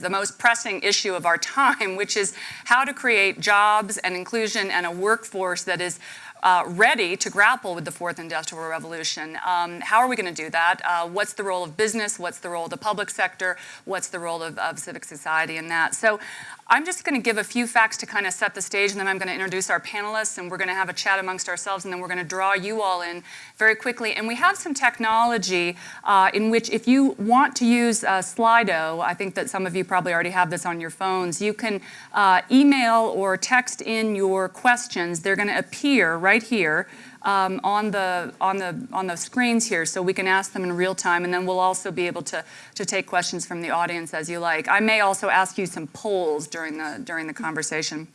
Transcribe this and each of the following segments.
the most pressing issue of our time, which is how to create jobs and inclusion and a workforce that is uh, ready to grapple with the fourth industrial revolution. Um, how are we going to do that? Uh, what's the role of business? What's the role of the public sector? What's the role of, of civic society in that? So I'm just going to give a few facts to kind of set the stage, and then I'm going to introduce our panelists, and we're going to have a chat amongst ourselves, and then we're going to draw you all in very quickly. And we have some technology uh, in which if you want to use uh, Slido, I think that some of you probably already have this on your phones, you can uh, email or text in your questions. They're going to appear right here um, on, the, on, the, on the screens here so we can ask them in real time and then we'll also be able to, to take questions from the audience as you like. I may also ask you some polls during the, during the conversation.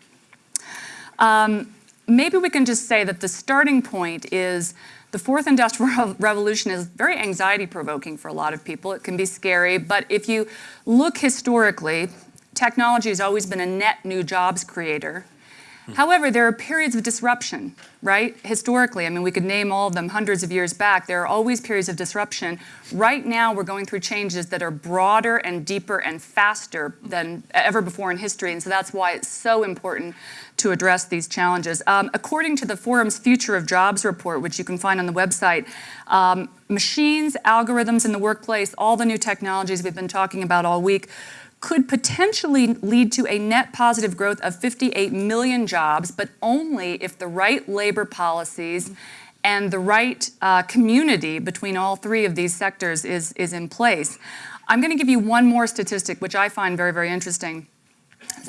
Um, maybe we can just say that the starting point is the fourth industrial revolution is very anxiety provoking for a lot of people. It can be scary, but if you look historically, technology has always been a net new jobs creator. However, there are periods of disruption, right? Historically, I mean, we could name all of them hundreds of years back. There are always periods of disruption. Right now, we're going through changes that are broader and deeper and faster than ever before in history. And so that's why it's so important to address these challenges. Um, according to the forum's Future of Jobs report, which you can find on the website, um, machines, algorithms in the workplace, all the new technologies we've been talking about all week, could potentially lead to a net positive growth of 58 million jobs, but only if the right labor policies and the right uh, community between all three of these sectors is, is in place. I'm going to give you one more statistic, which I find very, very interesting.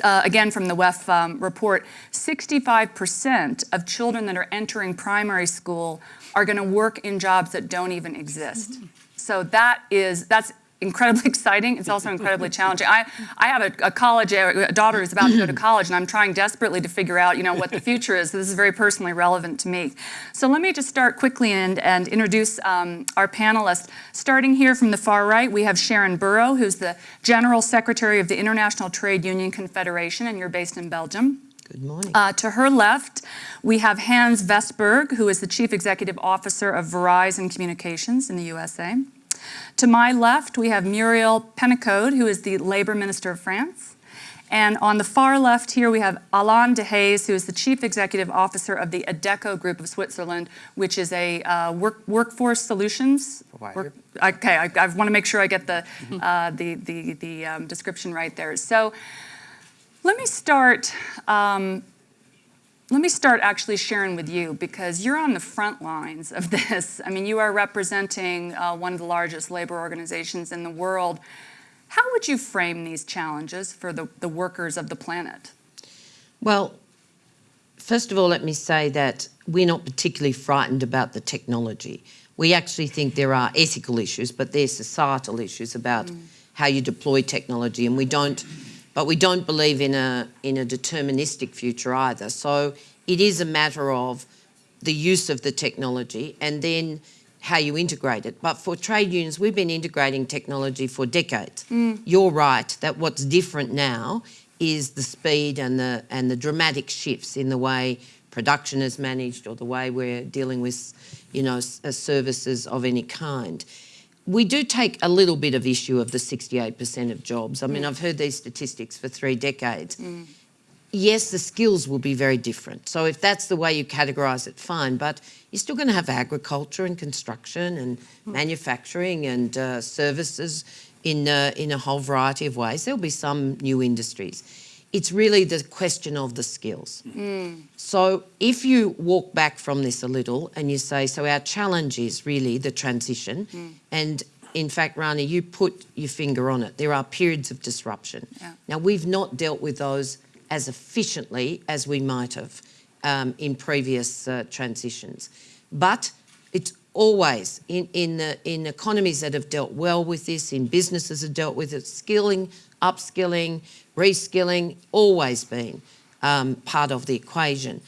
Uh, again, from the WEF um, report, 65% of children that are entering primary school are going to work in jobs that don't even exist. So that is, that's incredibly exciting. It's also incredibly challenging. I, I have a, a, college, a daughter who's about to go to college, and I'm trying desperately to figure out, you know, what the future is. This is very personally relevant to me. So let me just start quickly and, and introduce um, our panelists. Starting here from the far right, we have Sharan Burrow, who's the General Secretary of the International Trade Union Confederation, and you're based in Belgium. Good morning. Uh, to her left, we have Hans Vestberg, who is the Chief Executive Officer of Verizon Communications in the USA. To my left, we have Muriel Pénicaud, who is the Labor Minister of France. And on the far left here, we have Alain Dehaze, who is the Chief Executive Officer of the Adecco Group of Switzerland, which is a uh, work, workforce solutions. Work, okay, I, I want to make sure I get the, uh, the, the, the um, description right there. So let me start um, let me start actually sharing with you because you're on the front lines of this. I mean, you are representing uh, one of the largest labor organizations in the world. How would you frame these challenges for the, the workers of the planet? Well, first of all, let me say that we're not particularly frightened about the technology. We actually think there are ethical issues, but there's societal issues about mm. how you deploy technology, and we don't but we don't believe in a, in a deterministic future either. So it is a matter of the use of the technology and then how you integrate it. But for trade unions, we've been integrating technology for decades. Mm. You're right that what's different now is the speed and the, and the dramatic shifts in the way production is managed or the way we're dealing with, you know, services of any kind we do take a little bit of issue of the 68% of jobs. I mean, mm. I've heard these statistics for three decades. Mm. Yes, the skills will be very different. So if that's the way you categorise it, fine. But you're still going to have agriculture and construction and mm. manufacturing and uh, services in, uh, in a whole variety of ways. There'll be some new industries. It's really the question of the skills. Mm. So if you walk back from this a little and you say, so our challenge is really the transition mm. and in fact, Rani, you put your finger on it. There are periods of disruption. Yeah. Now, we've not dealt with those as efficiently as we might have um, in previous uh, transitions. But it's always in, in, the, in economies that have dealt well with this, in businesses that have dealt with it, skilling, upskilling, reskilling, always been um, part of the equation.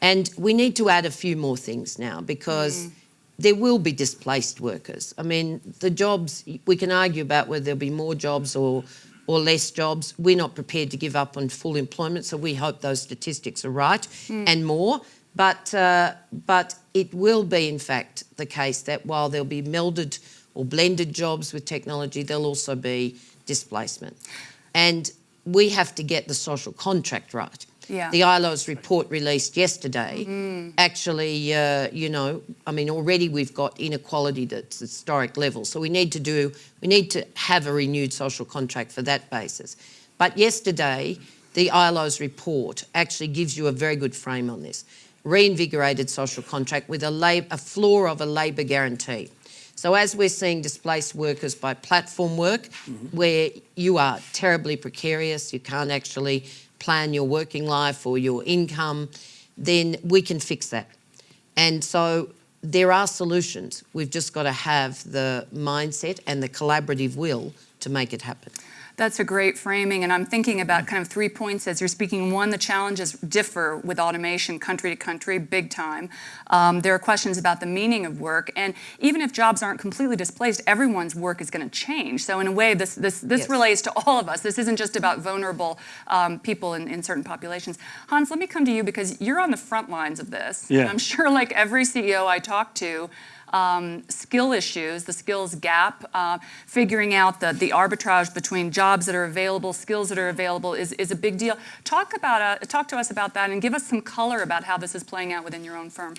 And we need to add a few more things now because mm. there will be displaced workers. I mean, the jobs, we can argue about whether there'll be more jobs or, or less jobs. We're not prepared to give up on full employment, so we hope those statistics are right mm. and more. But, uh, but it will be, in fact, the case that while there'll be melded or blended jobs with technology, there'll also be displacement. And we have to get the social contract right. Yeah. The ILO's report released yesterday Mm. actually, uh, you know, I mean, already we've got inequality that's historic levels. So we need to do, we need to have a renewed social contract for that basis. But yesterday, the ILO's report actually gives you a very good frame on this. Reinvigorated social contract with a, lab, a floor of a labour guarantee. So as we're seeing displaced workers by platform work, mm-hmm. where you are terribly precarious, you can't actually plan your working life or your income, then we can fix that. And so there are solutions. We've just got to have the mindset and the collaborative will to make it happen. That's a great framing, and I'm thinking about kind of three points as you're speaking. One, the challenges differ with automation country to country, big time. Um, there are questions about the meaning of work, and even if jobs aren't completely displaced, everyone's work is going to change. So in a way, this this this Yes. relates to all of us. This isn't just about vulnerable um, people in, in certain populations. Hans, let me come to you because you're on the front lines of this. Yeah. And I'm sure, like every CEO I talk to, um, skill issues, the skills gap, uh, figuring out the, the arbitrage between jobs that are available, skills that are available is, is a big deal. Talk about uh, talk to us about that and give us some color about how this is playing out within your own firm.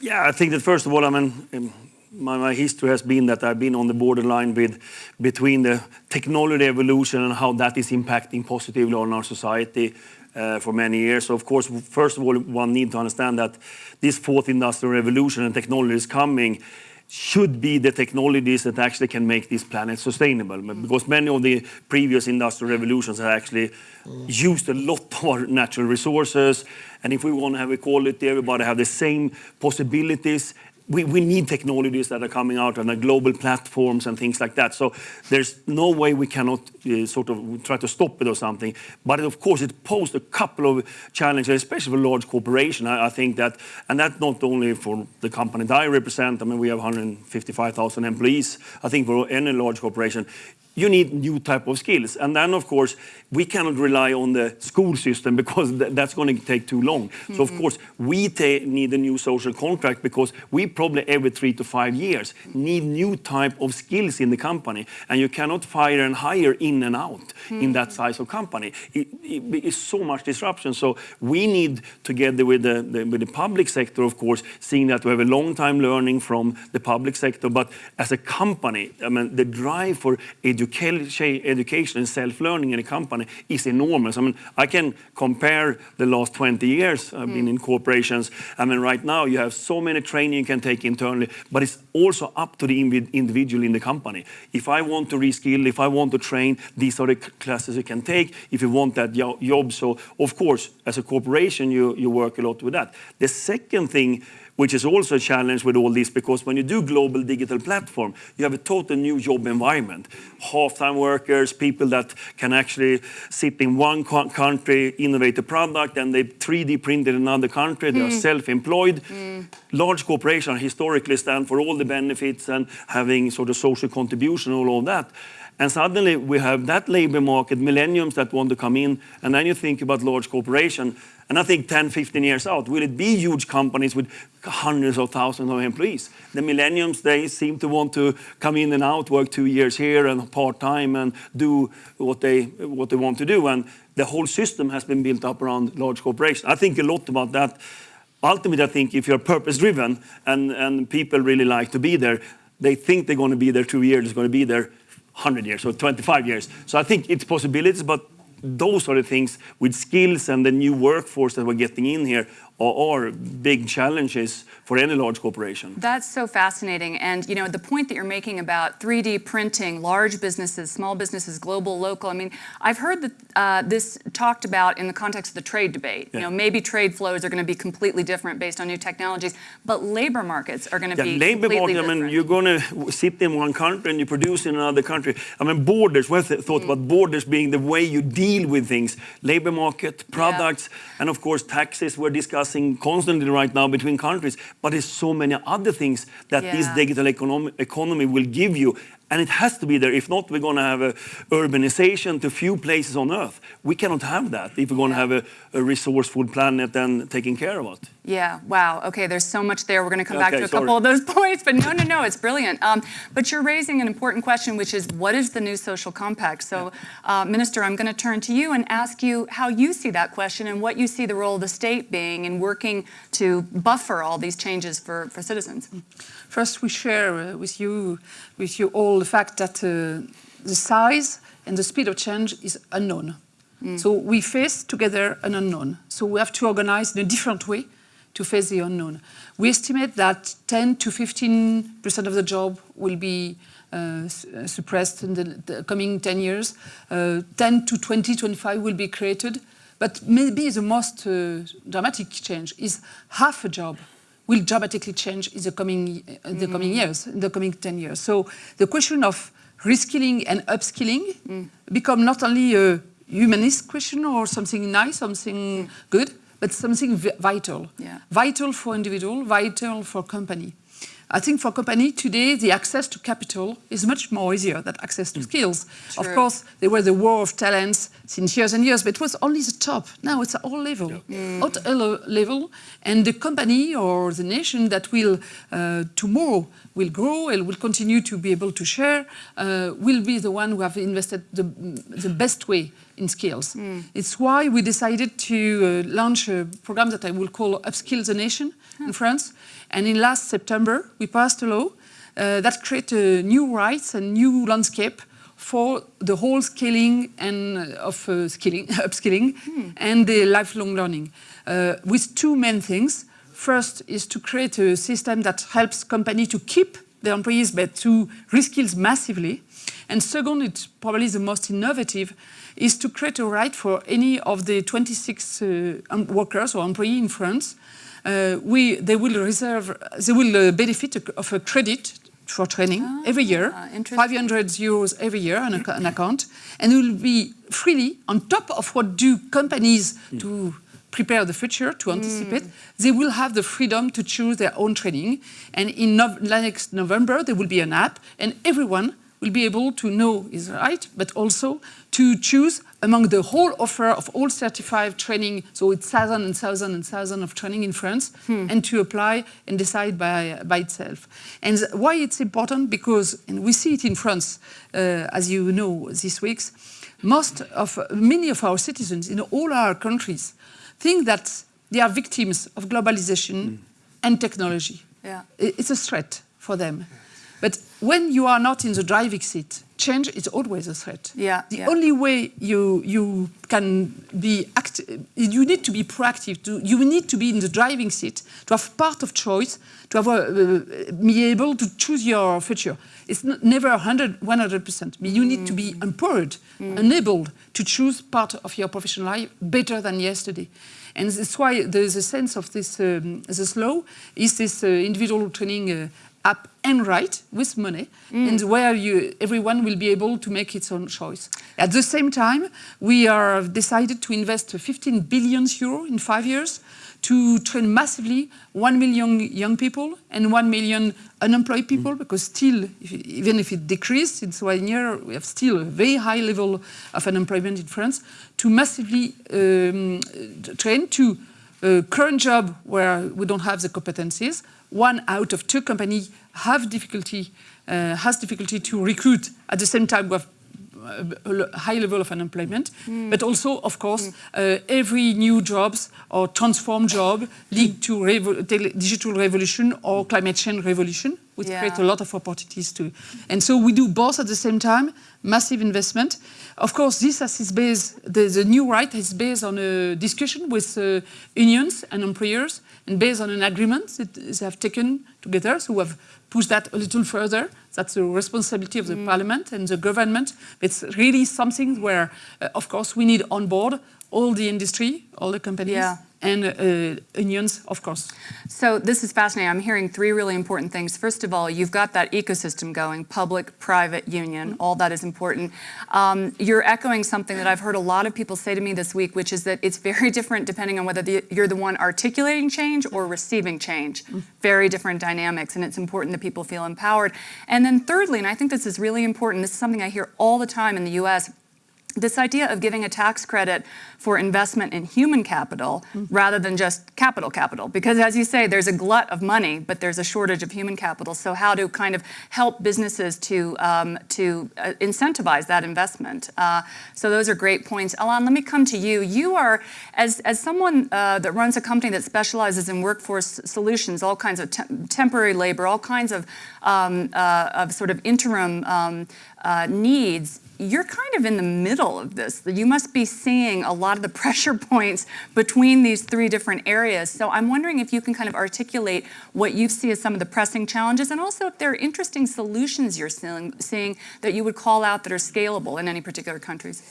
Yeah, I think that first of all, I mean, my, my history has been that I've been on the borderline with between the technology evolution and how that is impacting positively on our society Uh, for many years. So of course, first of all, one need to understand that this fourth industrial revolution and technology is coming should be the technologies that actually can make this planet sustainable. Mm-hmm. Because many of the previous industrial revolutions have actually mm. used a lot of our natural resources. And if we want to have equality, everybody have the same possibilities, we, we need technologies that are coming out and the global platforms and things like that. So there's no way we cannot uh, sort of try to stop it or something. But of course, it posed a couple of challenges, especially for large corporation. I, I think that, and that's not only for the company that I represent. I mean, we have 155,000 employees. I think for any large corporation, you need new type of skills. And then, of course, we cannot rely on the school system because th- that's going to take too long. So, of mm-hmm. course, we need a new social contract because we probably every three to five years need new type of skills in the company. And you cannot fire and hire in and out in that mm-hmm. size of company. It, it is so much disruption. So we need, together with the, the, with the public sector, of course, seeing that we have a long time learning from the public sector. But as a company, I mean, the drive for education, education and self-learning in a company is enormous. I mean, I can compare the last 20 years I've been mm. in corporations. I mean, right now you have so many training you can take internally, but it's also up to the individual in the company. If I want to reskill, if I want to train, these are the classes you can take if you want that job. So, of course, as a corporation, you, you work a lot with that. The second thing which is also a challenge with all this because when you do global digital platform, you have a total new job environment. Half-time workers, people that can actually sit in one co- country, innovate a product, and they 3D print in another country. They are mm. self-employed. Mm. Large corporations historically stand for all the benefits and having sort of social contribution, all of that. And suddenly we have that labor market, millenniums that want to come in, and then you think about large corporation. And I think 10, 15 years out, will it be huge companies with hundreds of thousands of employees? The millenniums, they seem to want to come in and out, work two years here and part-time and do what they, what they want to do. And the whole system has been built up around large corporations. I think a lot about that. Ultimately, I think if you're purpose-driven and, and people really like to be there, they think they're going to be there two years, it's going to be there 100 years or 25 years. So I think it's possibilities, but those are the things with skills and the new workforce that we're getting in here are, are big challenges for any large corporation. That's so fascinating. And you know, the point that you're making about 3D printing, large businesses, small businesses, global, local. I mean, I've heard that uh, this talked about in the context of the trade debate. You know, maybe trade flows are going to be completely different based on new technologies, but labor markets are going to Yeah, be labor completely market, I mean, you're going to sit in one country and you produce in another country. I mean, borders, we th- thought about borders being the way you deal with things. Labor market, products, and of course, taxes we're discussing constantly right now between countries. But there's so many other things that this digital economy, economy will give you. And it has to be there. If not, we're going to have a urbanization to few places on Earth. We cannot have that if we're going to have a, a resourceful planet and taking care of it. Yeah, wow. Okay, there's so much there. We're going to come back to a sorry. couple of those points, but no, no, no, it's brilliant. Um, but you're raising an important question, which is what is the new social compact? So, uh, Minister, I'm going to turn to you and ask you how you see that question and what you see the role of the state being in working to buffer all these changes for, for citizens. First, we share uh, with you, with you all the fact that uh, the size and the speed of change is unknown. So we face together an unknown. So we have to organize in a different way to face the unknown. We estimate that 10 to 15 percent of the job will be uh, uh, suppressed in the, the coming 10 years. Uh, 10 to 20, 25 will be created. But maybe the most uh, dramatic change is half a job will dramatically change in the coming, in the mm. coming years, in the coming 10 years. So the question of reskilling and upskilling mm. become not only a humanist question or something nice, something good, but something vital. Yeah. Vital for individual, vital for company. I think for company today, the access to capital is much more easier than access to skills. Of course, there was the war of talents since years and years, but it was only the top. Now it's at all level, at all level, and the company or the nation that will uh, tomorrow will grow and will continue to be able to share uh, will be the one who have invested the, the best way in skills. It's why we decided to uh, launch a program that I will call Upskill the Nation in France. And in last September, we passed a law uh, that created new rights and new landscape for the whole scaling and uh, of uh, skilling, upskilling and the lifelong learning uh, with two main things. First is to create a system that helps company to keep their employees but to reskill massively. And second, it's probably the most innovative, is to create a right for any of the 26 uh, workers or employees in France we, they will reserve, they will uh, benefit of a credit for training every year, Ah, 500 euros every year on an account, and it will be freely on top of what do companies to prepare the future, to anticipate, they will have the freedom to choose their own training. And in Nov- next November, there will be an app, and everyone will be able to know his right, but also to choose among the whole offer of all certified training, so it's thousand and thousand and thousand of training in France, and to apply and decide by, by itself. And why it's important, because, and we see it in France, uh, as you know, these weeks, most of, many of our citizens in all our countries think that they are victims of globalization and technology. Yeah. It's a threat for them. But when you are not in the driving seat, change is always a threat. Yeah, The yeah. only way you you can be act, you need to be proactive. To, you need to be in the driving seat to have part of choice, to have a, uh, be able to choose your future. It's not, never 100 100 percent. You need to be empowered, enabled to choose part of your professional life better than yesterday. And that's why there's a sense of this um, this law is this uh, individual training uh, app and right with money mm. and where you everyone will be able to make its own choice. At the same time, we are decided to invest 15 billion euro in five years to train massively 1 million young people and 1 million unemployed mm. people because still, if, even if it decreased in one year, we have still a very high level of unemployment in France, to massively um, train to a current job where we don't have the competencies. One out of two companies have difficulty, uh, has difficulty to recruit. At the same time, we have a l- high level of unemployment, but also, of course, uh, every new jobs or transform job lead to revo- digital revolution or climate change revolution, which Yeah. create a lot of opportunities too. And so we do both at the same time, massive investment. Of course, this has its base, the, the new right is based on a discussion with uh, unions and employers and based on an agreement that they have taken together. So we have pushed that a little further. That's the responsibility of the parliament and the government. It's really something where, uh, of course, we need on board all the industry, all the companies, Yeah. And uh, onions, of course. So this is fascinating. I'm hearing three really important things. First of all, you've got that ecosystem going, public, private, union, all that is important. Um, you're echoing something that I've heard a lot of people say to me this week, which is that it's very different depending on whether the, you're the one articulating change or receiving change. Very different dynamics, and it's important that people feel empowered. And then thirdly, and I think this is really important, this is something I hear all the time in the US, this idea of giving a tax credit for investment in human capital rather than just capital capital. Because as you say, there's a glut of money, but there's a shortage of human capital. So how to kind of help businesses to, um, to uh, incentivize that investment. Uh, so those are great points. Alain, let me come to you. You are, as, as someone uh, that runs a company that specializes in workforce solutions, all kinds of te temporary labor, all kinds of, um, uh, of sort of interim um, uh, needs, you're kind of in the middle of this. You must be seeing a lot of the pressure points between these three different areas. So I'm wondering if you can kind of articulate what you see as some of the pressing challenges and also if there are interesting solutions you're seeing, that you would call out that are scalable in any particular countries.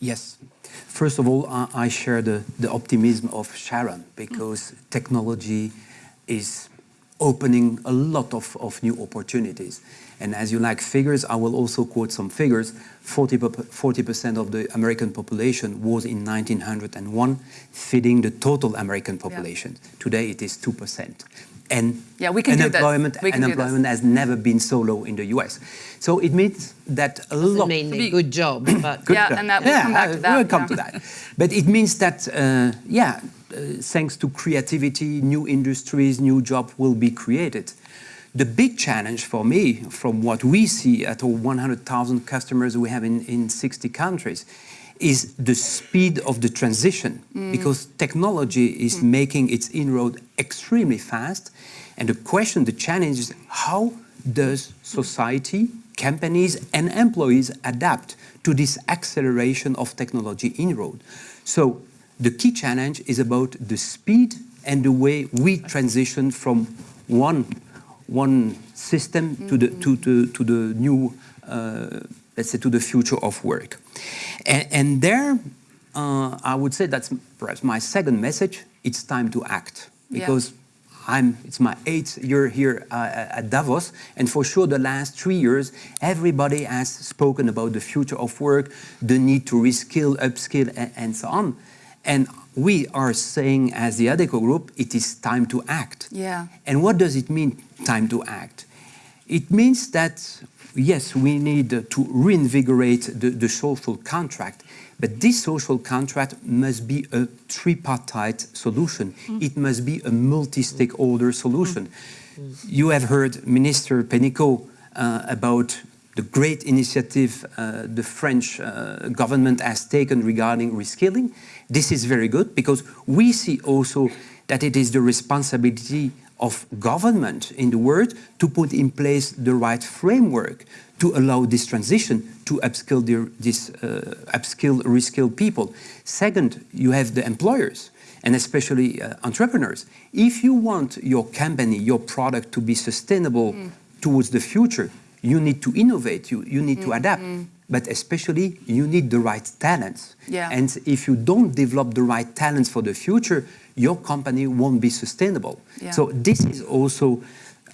Yes. First of all, I, I share the, the optimism of Sharan because technology is opening a lot of, of new opportunities. And as you like figures, I will also quote some figures. 40 percent of the American population was in 1901 feeding the total American population. Yeah. Today it is 2%. And Yeah, we can do this. unemployment, We can do unemployment has never been so low in the US. So it means that a Doesn't lot mean they're good jobs, but Good Yeah, job. and that- we'll come back to uh, that, We'll come yeah. to that. But it means that, uh, yeah, uh, thanks to creativity, new industries, new jobs will be created. The big challenge for me, from what we see at all 100,000 customers we have in, in 60 countries, is the speed of the transition mm. because technology is mm. making its inroad extremely fast. And the question, the challenge is how does society, companies, and employees adapt to this acceleration of technology inroad? So the key challenge is about the speed and the way we transition from one, one system to, the, to, to, to the new, uh, let's say, to the future of work. And, and there, uh, I would say that's perhaps my second message, it's time to act. Yeah. Because I'm, it's my eighth year here uh, at Davos, and for sure the last three years, everybody has spoken about the future of work, the need to reskill, upskill, and, and so on. And we are saying as the Adecco group, it is time to act. Yeah. And what does it mean, time to act? It means that, yes, we need to reinvigorate the, the social contract, but this social contract must be a tripartite solution. It must be a multi-stakeholder solution. You have heard Minister Pénicaud uh, about the great initiative uh, the French uh, government has taken regarding reskilling. This is very good because we see also that it is the responsibility of government in the world to put in place the right framework to allow this transition to upskill this uh, upskill, reskill people. Second, you have the employers and especially uh, entrepreneurs. If you want your company, your product to be sustainable towards the future, you need to innovate, you, you need to adapt. But especially, you need the right talents. Yeah. And if you don't develop the right talents for the future, your company won't be sustainable. Yeah. So this is also,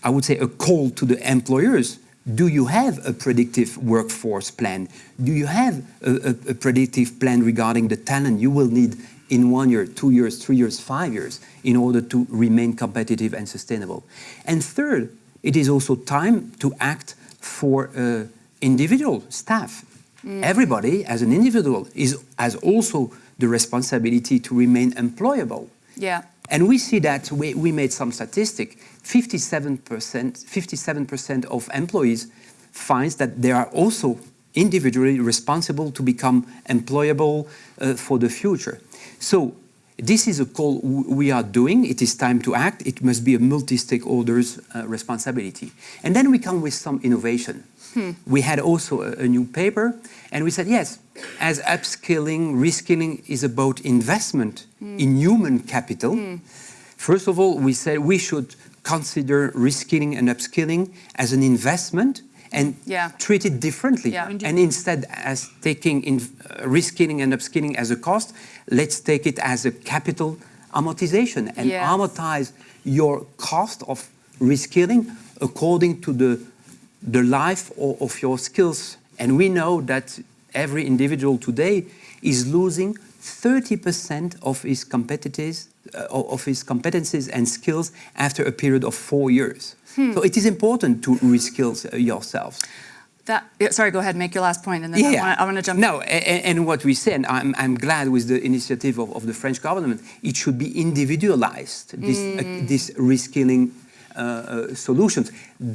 I would say, a call to the employers. Do you have a predictive workforce plan? Do you have a, a- a predictive plan regarding the talent you will need in one year, two years, three years, five years in order to remain competitive and sustainable? And third, it is also time to act for uh, individual staff. Everybody, as an individual, is, has also the responsibility to remain employable. Yeah. And we see that we, we made some statistic. 57%, 57% of employees finds that they are also individually responsible to become employable uh, for the future. So this is a call we are doing. It is time to act. It must be a multi-stakeholders uh, responsibility. And then we come with some innovation. We had also a, a new paper, and we said, yes, as upskilling, reskilling is about investment in human capital, First of all, we said we should consider reskilling and upskilling as an investment and Yeah. treat it differently. Yeah. And instead, as taking in, uh, reskilling and upskilling as a cost, let's take it as a capital amortization and Yes. amortize your cost of reskilling according to the, the life o- of your skills. And we know that every individual today is losing 30% of his competencies, uh, of his competencies and skills after a period of four years. So it is important to reskill uh, yourselves. That, sorry, go ahead, make your last point, and then I wanna- I want to jump. No, and, and what we said, I'm, I'm glad with the initiative of, of the French government. It should be individualized, this, uh, Mm. this reskilling uh, uh, solutions,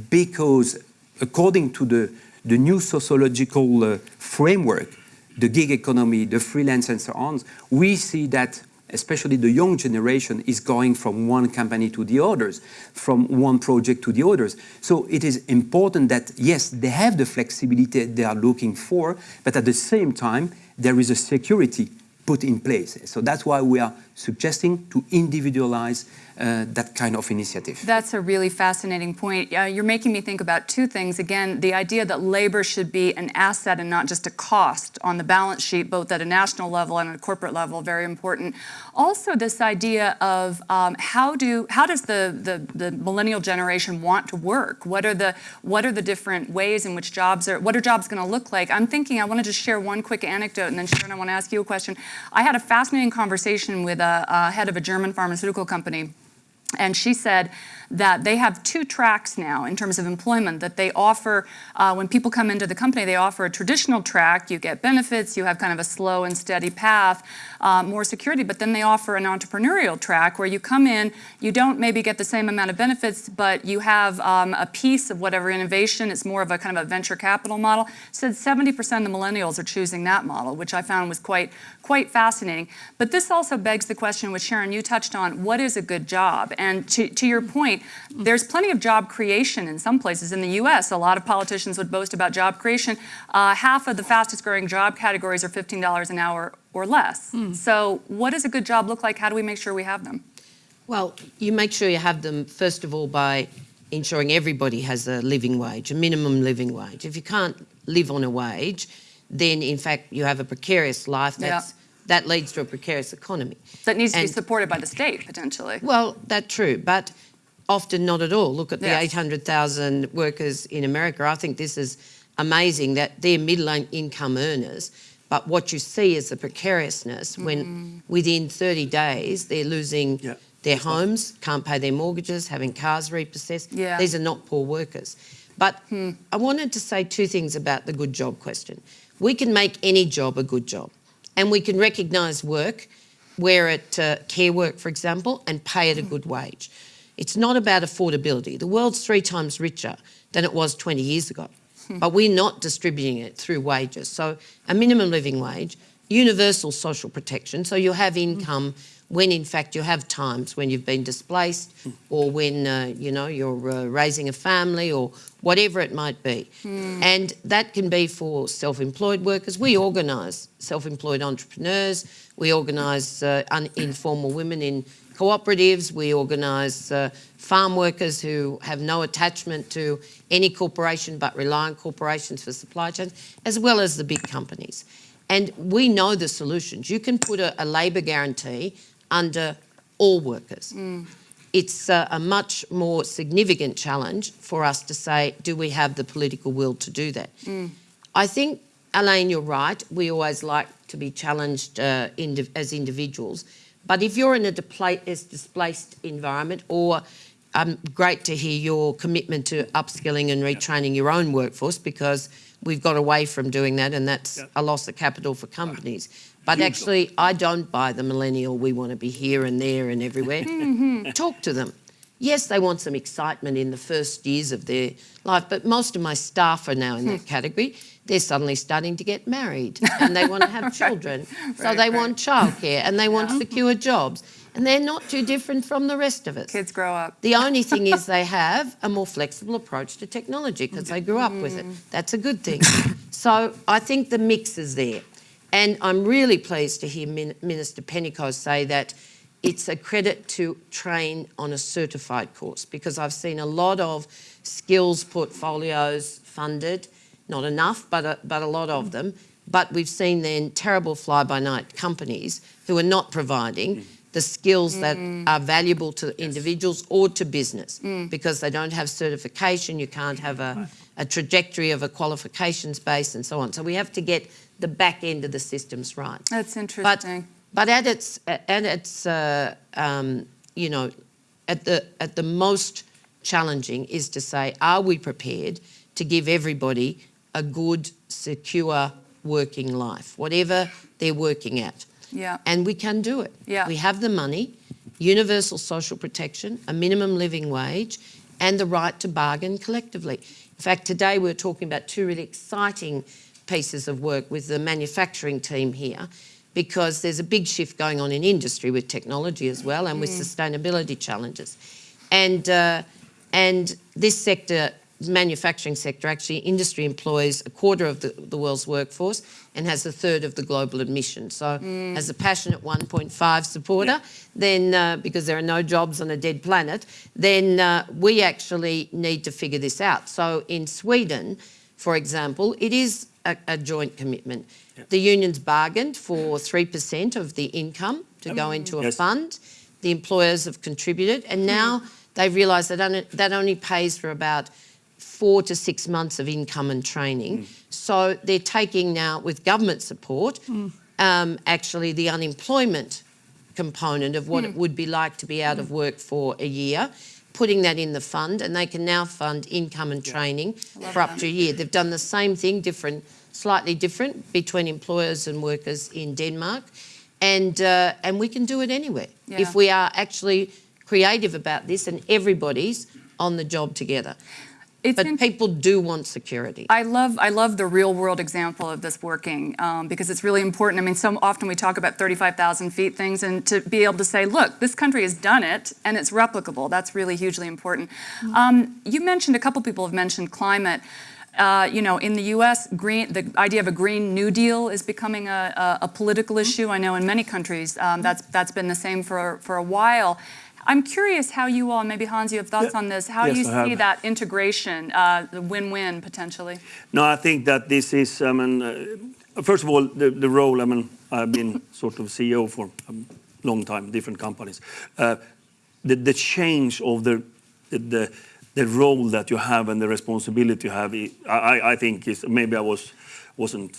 because according to the, the new sociological uh, framework, the gig economy, the freelance and so on, we see that especially the young generation is going from one company to the others, from one project to the others. So it is important that, yes, they have the flexibility they are looking for, but at the same time, there is a security put in place. So that's why we are suggesting to individualize uh, that kind of initiative. That's a really fascinating point. Uh, you're making me think about two things. Again, the idea that labor should be an asset and not just a cost on the balance sheet, both at a national level and at a corporate level, very important. Also, this idea of um, how do how does the, the the millennial generation want to work? What are the what are the different ways in which jobs are? What are jobs going to look like? I'm thinking I want to just share one quick anecdote, and then Sharan, I want to ask you a question. I had a fascinating conversation with a, a head of a German pharmaceutical company. And she said that they have two tracks now in terms of employment that they offer. Uh, when people come into the company, they offer a traditional track. You get benefits, you have kind of a slow and steady path, uh, more security. But then they offer an entrepreneurial track where you come in, you don't maybe get the same amount of benefits, but you have um, a piece of whatever innovation. It's more of a kind of a venture capital model. Said 70% of the millennials are choosing that model, which I found was quite quite fascinating. But this also begs the question, which Sharan you touched on: what is a good job? And to, to your point, there's plenty of job creation in some places in the U.S. A lot of politicians would boast about job creation. Uh, half of the fastest growing job categories are $15 an hour or less. So, what does a good job look like? How do we make sure we have them? Well, you make sure you have them, first of all, by ensuring everybody has a living wage, a minimum living wage. If you can't live on a wage, then in fact you have a precarious life. Yeah. That leads to a precarious economy. That needs to be supported by the state potentially. Well, that's true, but often not at all. Look at the Yes. 800,000 workers in America. I think this is amazing that they're middle income earners. But what you see is the precariousness Mm-hmm. when within 30 days they're losing Yeah. their homes, can't pay their mortgages, having cars repossessed. Yeah. These are not poor workers. But I wanted to say two things about the good job question. We can make any job a good job, and we can recognise work where it uh, care work, for example, and pay it a good wage. It's not about affordability. The world's three times richer than it was 20 years ago, but we're not distributing it through wages. So a minimum living wage, universal social protection, so you'll have income when in fact you have times when you've been displaced or when uh, you know you're uh, raising a family or whatever it might be. And that can be for self-employed workers. We organise self-employed entrepreneurs. We organise uh, informal women in cooperatives we organise uh, farm workers who have no attachment to any corporation but rely on corporations for supply chains as well as the big companies and we know the solutions. You can put a, a labour guarantee under all workers. It's a, a much more significant challenge for us to say, do we have the political will to do that? I think, Alain, you're right. We always like to be challenged uh, indi- as individuals. But if you're in a displaced environment, or um, great to hear your commitment to upskilling and retraining your own workforce because we've got away from doing that and that's Yeah. a loss of capital for companies. But actually, I don't buy the millennial, we want to be here and there and everywhere. Talk to them. Yes, they want some excitement in the first years of their life, but most of my staff are now in that category. They're suddenly starting to get married and they want to have children. so they right. want childcare and they want secure jobs. And they're not too different from the rest of us. Kids grow up. The only thing is they have a more flexible approach to technology because they grew up with it. Mm. That's a good thing. So I think the mix is there. And I'm really pleased to hear Min- Minister Pénicaud say that it's a credit to train on a certified course because I've seen a lot of skills portfolios funded, not enough, but a, but a lot of them. But we've seen then terrible fly by night companies who are not providing the skills that are valuable to individuals or to business because they don't have certification, you can't have a, a trajectory of a qualifications base and so on. So we have to get the back end of the systems right. That's But, interesting. but at its, at its, uh, um, you know, at the, at the most challenging is to say, are we prepared to give everybody a good, secure working life, whatever they're working at? Yeah. And we can do it. Yeah. We have the money, universal social protection, a minimum living wage, and the right to bargain collectively. In fact, today we we're talking about two really exciting pieces of work with the manufacturing team here because there's a big shift going on in industry with technology as well and with sustainability challenges. And, uh, and this sector, manufacturing sector, actually industry employs a quarter of the, the world's workforce and has a third of the global emissions. So as a passionate 1.5 supporter, then uh, because there are no jobs on a dead planet, then uh, we actually need to figure this out. So in Sweden, for example, it is a, a joint commitment. The unions bargained for 3% of the income to go into a Yes. fund. The employers have contributed, and now they've realised that that only pays for about four to six months of income and training. So they're taking now, with government support, um, actually the unemployment component of what it would be like to be out of work for a year, putting that in the fund, and they can now fund income and training for up to a year. They've done the same thing, different, slightly different between employers and workers in Denmark, and uh, and we can do it anywhere Yeah. if we are actually creative about this and everybody's on the job together. It's But people do want security. I love I love the real world example of this working um, because it's really important. I mean, so often we talk about 35,000 feet things, and to be able to say, look, this country has done it and it's replicable. That's really hugely important. Um, you mentioned a couple people have mentioned climate. Uh, you know, in the U.S., green, the idea of a Green New Deal is becoming a, a, a political issue. I know in many countries um, that's that's been the same for for a while. I'm curious how you all, maybe Hans, you have thoughts Yeah. on this. How Yes, do you I have. see that integration, uh, the win-win potentially? No, I think that this is, I mean, uh, first of all, the, the role, I mean, I've been sort of CEO for a long time, different companies. Uh, the, the change of the, the, the, role that you have and the responsibility you have, I, I- I think is, maybe I was, wasn't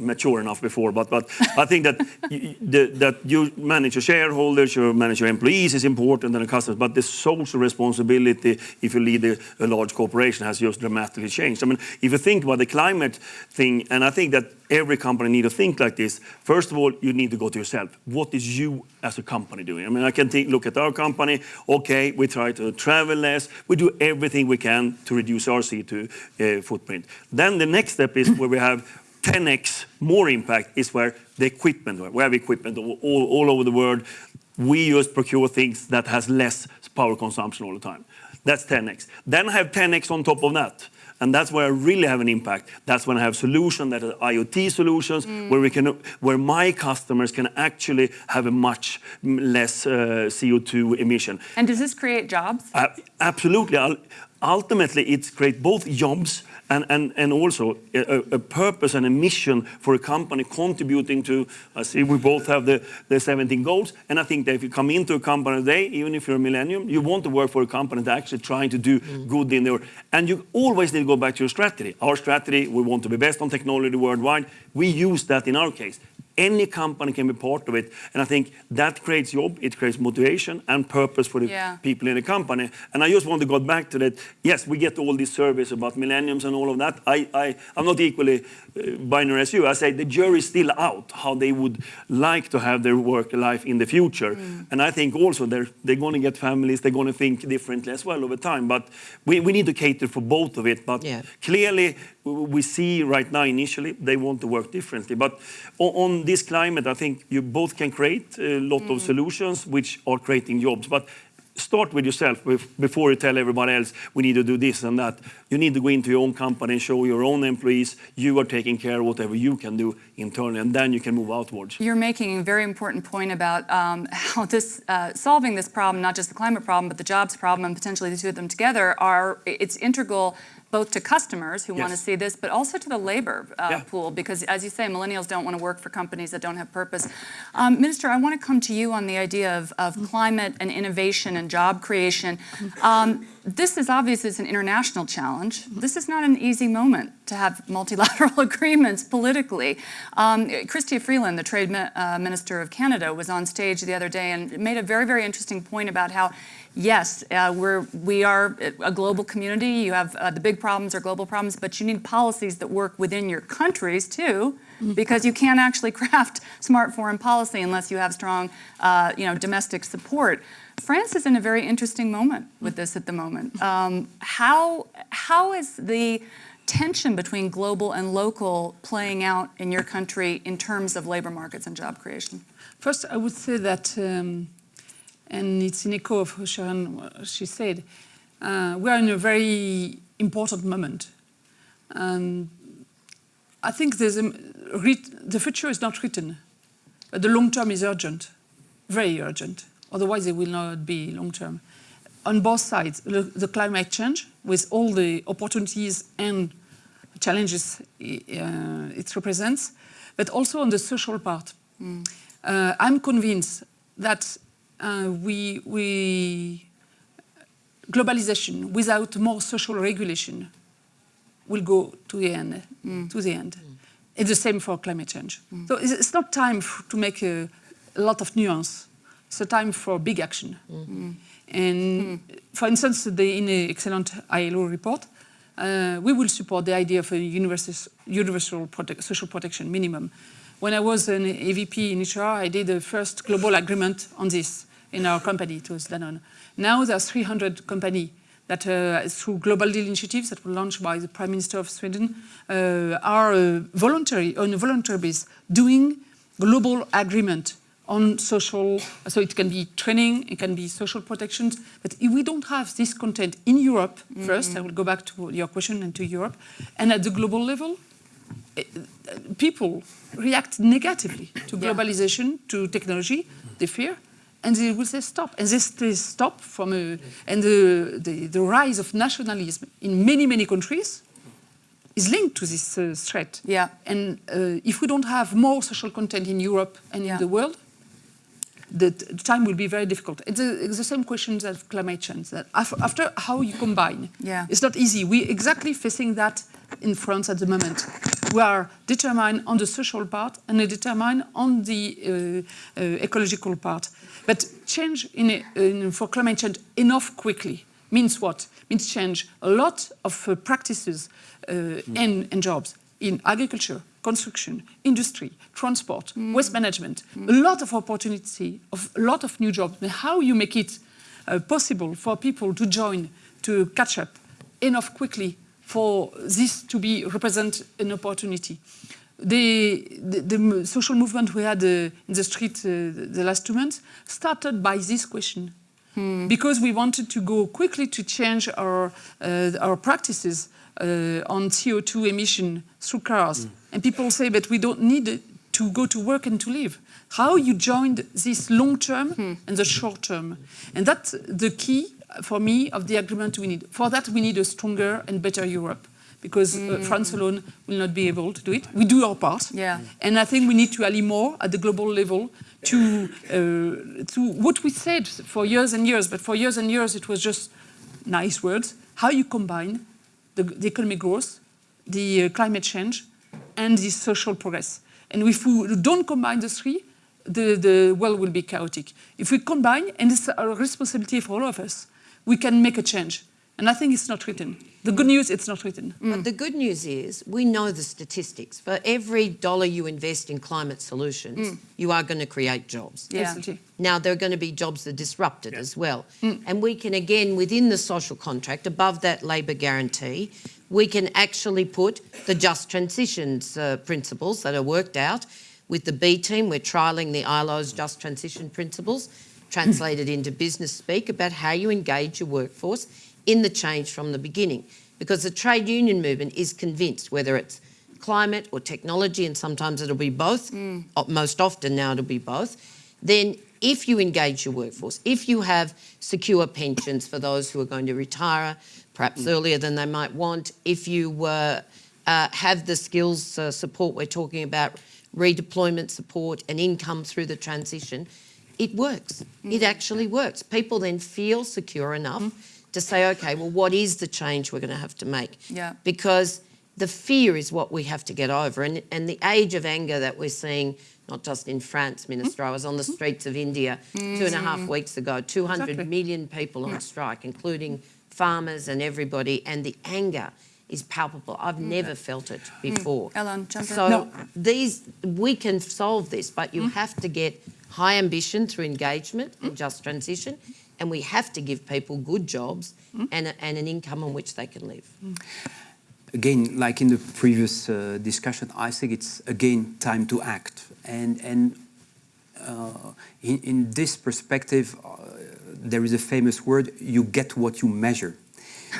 mature enough before, but, but I think that, you, the, that you manage your shareholders, you manage your employees is important and the customers, but the social responsibility if you lead a, a large corporation has just dramatically changed. I mean, if you think about the climate thing, and I think that every company need to think like this, first of all, you need to go to yourself. What is you as a company doing? I mean, I can think, look at our company, okay, we try to travel less, we do everything we can to reduce our CO2 uh, footprint. Then the next step is where we have 10x more impact is where the equipment, where we have equipment all, all over the world. We just procure things that has less power consumption all the time. That's 10x. Then I have 10x on top of that. And that's where I really have an impact. That's when I have solutions that are IoT solutions, where we can, where my customers can actually have a much less uh, CO2 emission. And does this create jobs? Uh, absolutely. Ul- Ultimately, it creates both jobs and, and, and also a, a purpose and a mission for a company contributing to, I see we both have the, the 17 goals, and I think that if you come into a company today, even if you're a millennium, you want to work for a company that's actually trying to do mm. good in the world. And you always need to go back to your strategy. Our strategy, we want to be best on technology worldwide. We use that in our case. Any company can be part of it, and I think that creates job, it creates motivation and purpose for the Yeah. people in the company. And I just want to go back to that. Yes, we get all these surveys about millenniums and all of that. I, I, I'm not equally uh, binary as you. I say the jury's still out how they would like to have their work life in the future. And I think also they're, they're going to get families, they're going to think differently as well over time. But we, we need to cater for both of it. But Yeah. clearly, w- we see right now initially they want to work differently. But o- on this climate, I think you both can create a lot of solutions which are creating jobs. But start with yourself before you tell everybody else we need to do this and that. You need to go into your own company and show your own employees you are taking care of whatever you can do internally, and then you can move outwards. You're making a very important point about um, how this uh, solving this problem, not just the climate problem, but the jobs problem, and potentially the two of them together, are it's integral both to customers who want to see this, but also to the labor uh, Yeah. pool, because as you say, millennials don't want to work for companies that don't have purpose. Um, Minister, I want to come to you on the idea of, of climate and innovation and job creation. Um, this is obvious it's an international challenge. This is not an easy moment to have multilateral agreements politically. Um, Chrystia Freeland, the trade uh, minister of Canada, was on stage the other day and made a very, very interesting point about how, yes, uh, we're, we are a global community. You have uh, the big problems are global problems, but you need policies that work within your countries too, because you can't actually craft smart foreign policy unless you have strong, uh, you know, domestic support. France is in a very interesting moment with this at the moment. Um, how, how is the tension between global and local playing out in your country in terms of labor markets and job creation? First, I would say that, um, and it's in echo of what Sharan she said, uh, we are in a very important moment. Um, I think there's a, the future is not written, but the long term is urgent, very urgent. Otherwise, it will not be long term. On both sides, the, the climate change, with all the opportunities and challenges uh, it represents, but also on the social part. Uh, I'm convinced that uh, we, we globalization without more social regulation will go to the end. Mm. To the end. Mm. It's the same for climate change. Mm. So it's, it's not time to make a, a lot of nuance. It's a time for big action. And for instance, the, in the excellent ILO report, uh, we will support the idea of a universal, universal protect, social protection minimum. When I was an AVP in HR, I did the first global agreement on this in our company, it was Danone. Now there are 300 companies that uh, through global deal initiatives that were launched by the Prime Minister of Sweden uh, are uh, voluntary, on a voluntary basis, doing global agreement on social, so it can be training, it can be social protections, but if we don't have this content in Europe first, I will go back to your question and to Europe, and at the global level, eh, people react negatively to Yeah. globalization, to technology, they fear, and they will say stop. And this they stop from a, and the, the, the rise of nationalism in many, many countries is linked to this uh, threat. Yeah. And uh, if we don't have more social content in Europe and Yeah. in the world, the time will be very difficult. It's, a, it's the same questions of climate change. That af- after how you combine, Yeah. it's not easy. We're exactly facing that in France at the moment. We are determined on the social part and determined on the uh, uh, ecological part. But change in, in, for climate change enough quickly means what? Means change a lot of uh, practices uh, and, and jobs in agriculture, construction, industry, transport, waste management. A lot of opportunity, of a lot of new jobs. And how you make it uh, possible for people to join, to catch up enough quickly for this to be represent an opportunity. The, the, the social movement we had uh, in the street uh, the last two months started by this question. Because we wanted to go quickly to change our, uh, our practices uh, on CO2 emission through cars. And people say, but we don't need to go to work and to live. How you joined this long term and the short term. And that's the key for me of the agreement we need. For that, we need a stronger and better Europe because uh, France alone will not be able to do it. We do our part. Yeah. And I think we need to ally more at the global level to, uh, to what we said for years and years, but for years and years it was just nice words. How you combine the, the economic growth, the uh, climate change, and the social progress. And if we don't combine the three, the, the world will be chaotic. If we combine, and it's a responsibility for all of us, we can make a change. And I think it's not written. The good news, it's not written. But the good news is we know the statistics. For every dollar you invest in climate solutions, you are going to create jobs. Yeah. Absolutely. Now, there are going to be jobs that are disrupted as well. And we can, again, within the social contract, above that labour guarantee, we can actually put the just transitions uh, principles that are worked out. With the B team, we're trialling the ILO's just transition principles, translated into business speak about how you engage your workforce in the change from the beginning. Because the trade union movement is convinced, whether it's climate or technology, and sometimes it'll be both, o- most often now it'll be both, then if you engage your workforce, if you have secure pensions for those who are going to retire, perhaps earlier than they might want. If you were, uh, have the skills uh, support we're talking about, redeployment support and income through the transition, it works. It mm. actually works. People then feel secure enough mm-hmm. to say, okay, well, what is the change we're going to have to make? Yeah. Because the fear is what we have to get over. And, and the age of anger that we're seeing, not just in France, mm-hmm. Minister, I was on the mm-hmm. streets of India mm. two and a half weeks ago, 200 Exactly. million people on strike, including farmers and everybody, and the anger is palpable. I've mm. never felt it before. Ellen, jump in. So No. these, we can solve this, but you have to get high ambition through engagement and just transition, and we have to give people good jobs and, a, and an income on which they can live. again, like in the previous uh, discussion, I think it's again time to act. And and uh, in, in this perspective, uh, there is a famous word: you get what you measure.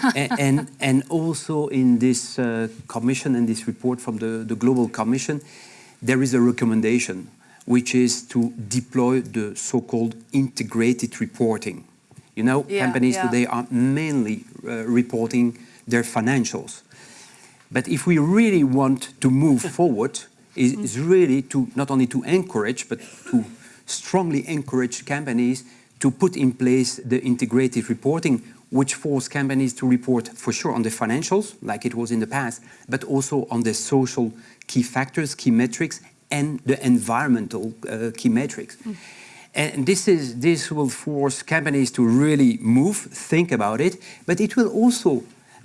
and, and and also in this uh, commission and this report from the, the Global Commission, there is a recommendation, which is to deploy the so-called integrated reporting. You know, Yeah, companies yeah. today are mainly uh, reporting their financials. But if we really want to move forward, is, is really to not only to encourage, but to strongly encourage companies to put in place the integrated reporting, which force companies to report for sure on the financials, like it was in the past, but also on the social key factors, key metrics, and the environmental uh, key metrics. And this is this will force companies to really move, think about it, but it will also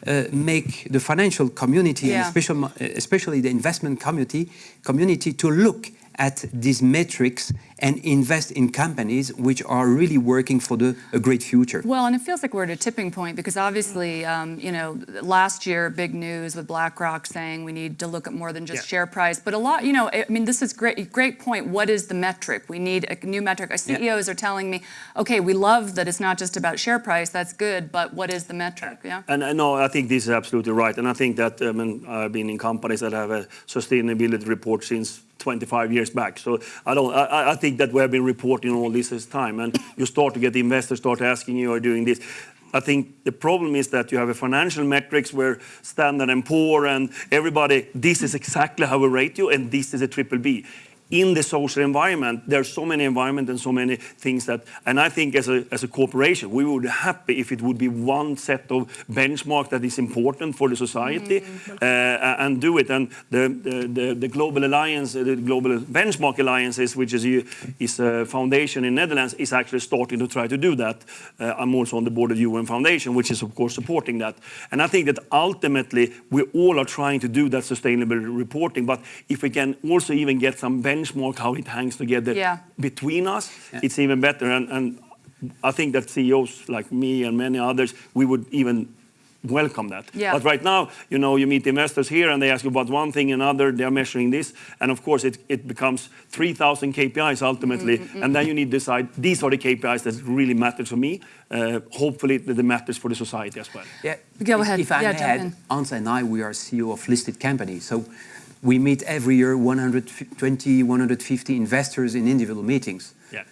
uh, make the financial community and especially, especially the investment community community to look at these metrics and invest in companies which are really working for the a great future. Well, and it feels like we're at a tipping point because obviously, um, you know, last year, big news with BlackRock saying we need to look at more than just Yeah. share price. But a lot, you know, I mean, this is great. Great point. What is the metric? We need a new metric. Our CEOs are telling me, okay, we love that it's not just about share price. That's good, but what is the metric? Yeah. And uh, no, I think this is absolutely right. And I think that I mean, I've been in companies that have a sustainability report since 25 years back. So I don't. I, I think that we have been reporting all this this time, and you start to get the investors start asking you, "Are doing this?" I think the problem is that you have a financial metrics where Standard and Poor and everybody, this is exactly how we rate you, and this is a triple B. In the social environment, there's so many environment and so many things that, and I think as a, as a corporation, we would be happy if it would be one set of benchmark that is important for the society uh, and do it. And the, the, the, the Global Alliance, the Global Benchmark Alliances, which is, a- is a foundation in Netherlands, is actually starting to try to do that. Uh, I'm also on the board of UN Foundation, which is of course supporting that. And I think that ultimately we all are trying to do that sustainable reporting. But if we can also even get some benchmark how it hangs together Yeah. between us, it's even better. And, and I think that CEOs like me and many others, we would even welcome that. Yeah. But right now, you know, you meet investors here and they ask you about one thing and another, they're measuring this. And of course, it, it becomes 3,000 KPIs ultimately. Mm-hmm, And then you need to decide, these are the KPIs that really matter to me. Uh, hopefully, that it matters for the society as well. Yeah. Go ahead. If I Yeah, may add. Hans and I, we are CEO of listed companies. So we meet every year 120, 150 investors in individual meetings. Yeah.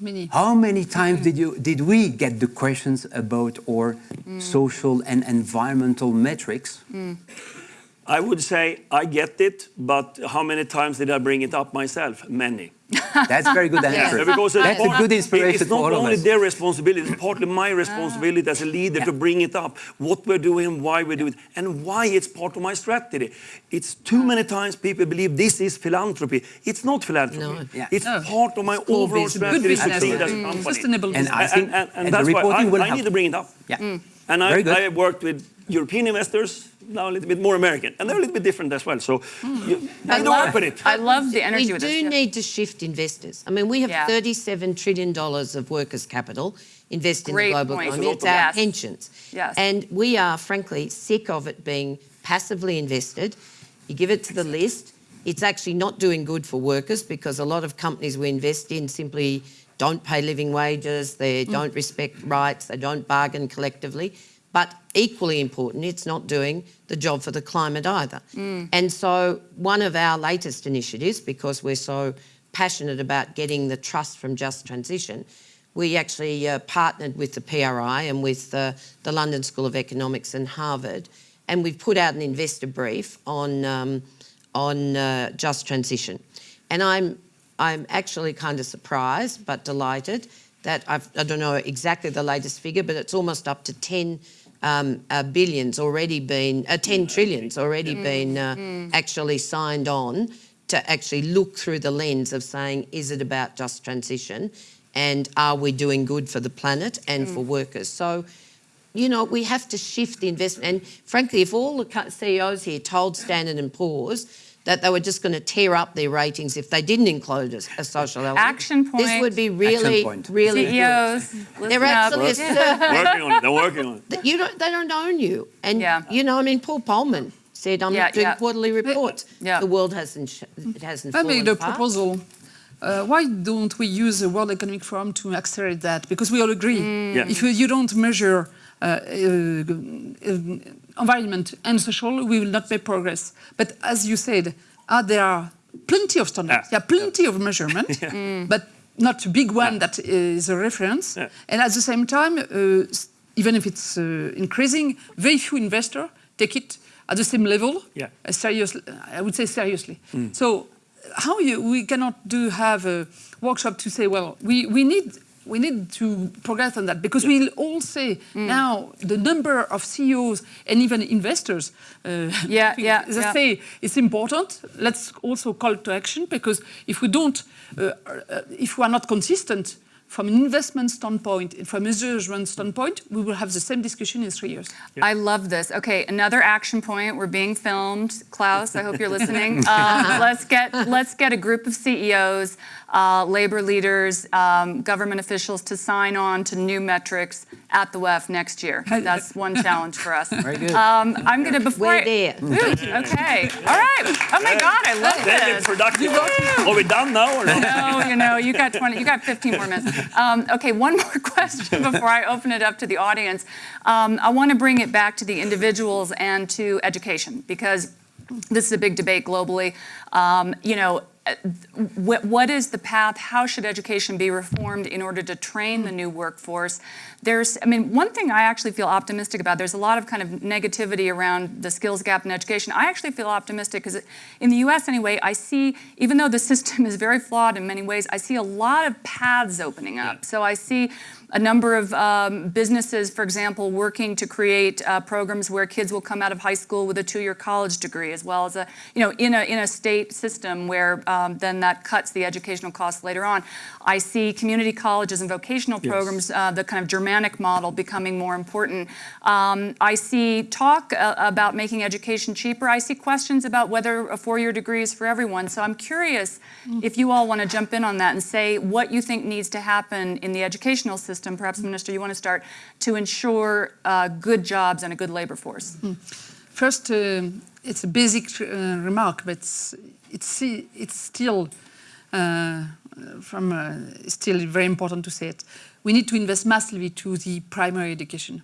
Many. How many times did you did we get the questions about our mm. social and environmental metrics? Mm. I would say I get it, but how many times did I bring it up myself? Many. That's a very good answer. Yeah, because it's That's a good inspiration It's not for all of only us. their responsibility, it's partly my ah. responsibility as a leader to bring it up. What we're doing, why we do it, and why it's part of my strategy. It's too ah. many times people believe this is philanthropy. It's not philanthropy. No. Yeah. It's No. part of my core overall business. Good strategy to business. succeed as a Mm. company. Sustainable And business. I think- and, and, and and the that's why I, will I need to bring it up. Yeah. Mm. And I, Very good. I have worked with European investors, now a little bit more American, and they're a little bit different as well. So you hmm. I need to love, work with it. I love the energy we with do this. yeah. need to shift investors. I mean, we have Yeah. $37 trillion of workers' capital invest in the global point. economy. It's It's our Yes. pensions. Yes. And we are, frankly, sick of it being passively invested. You give it to the list. It's actually not doing good for workers because a lot of companies we invest in simply don't pay living wages, they hmm. don't respect rights, they don't bargain collectively. But equally important, it's not doing the job for the climate either. And so, one of our latest initiatives, because we're so passionate about getting the trust from Just Transition, we actually uh, partnered with the PRI and with uh, the London School of Economics and Harvard, and we've put out an investor brief on um, on uh, just transition. And I'm I'm actually kind of surprised but delighted that I've, I don't know exactly the latest figure, but it's almost up to 10 um, uh, billions already been, uh, 10 trillions already been uh, actually signed on to actually look through the lens of saying, is it about just transition? And are we doing good for the planet and for workers? So, you know, we have to shift the investment. And frankly, if all the CEOs here told Standard and Poor's that they were just going to tear up their ratings if they didn't include a, a social element, Action this would be really, point. really good. CEOs, They're listen up. actually a service. working on it. They're working on it. you don't, they don't own you. And, Yeah. you know, I mean, Paul Polman said, I'm Yeah, not doing yeah. quarterly reports. Yeah. The world hasn't, it hasn't I fallen made a apart. proposal. Uh, why don't we use the World Economic Forum to accelerate that? Because we all agree, Yeah. if you, you don't measure uh, uh, uh, environment and social, we will not make progress. But as you said, uh, there are plenty of standards, Yeah. there are plenty of measurement, but not a big one that is a reference. Yeah. And at the same time, uh, even if it's uh, increasing, very few investors take it at the same level. Yeah. Uh, seriously, I would say seriously. So, how you, we cannot do have a workshop to say, well, we, we need we need to progress on that because we'll all say now the number of CEOs and even investors. Uh, Yeah, yeah, They yeah. say it's important. Let's also call to action because if we don't, uh, uh, if we are not consistent from an investment standpoint, and from a measurement standpoint, we will have the same discussion in three years. I love this. Okay, another action point. We're being filmed. Klaus, I hope you're listening. Um, let's get let's get a group of CEOs, uh, labor leaders, um, government officials to sign on to new metrics at the WEF next year. That's one challenge for us. Very good. Um, I'm going to before. We're I- there. Ooh, okay. All right. Oh my God, I love Then this. it's productive. Are we done now or not? No, you know, you got 20, you got 15 more minutes. Um, okay, one more question before I open it up to the audience. Um, I want to bring it back to the individuals and to education because this is a big debate globally. Um, you know, what, what is the path? How should education be reformed in order to train the new workforce? There's, I mean, one thing I actually feel optimistic about, there's a lot of kind of negativity around the skills gap in education. I actually feel optimistic because in the US anyway, I see, even though the system is very flawed in many ways, I see a lot of paths opening up. So I see a number of um, businesses, for example, working to create uh, programs where kids will come out of high school with a two-year college degree, as well as a, you know, in a in a state system where um, then that cuts the educational costs later on. I see community colleges and vocational Yes. programs, uh, the kind of Germanic model, becoming more important. Um, I see talk uh, about making education cheaper. I see questions about whether a four-year degree is for everyone. So I'm curious if you all want to jump in on that and say what you think needs to happen in the educational system. Perhaps, Minister, you want to start to ensure uh, good jobs and a good labor force. First, um it's a basic uh, remark, but it's, it's, it's still uh, from uh, still very important to say it. We need to invest massively to the primary education.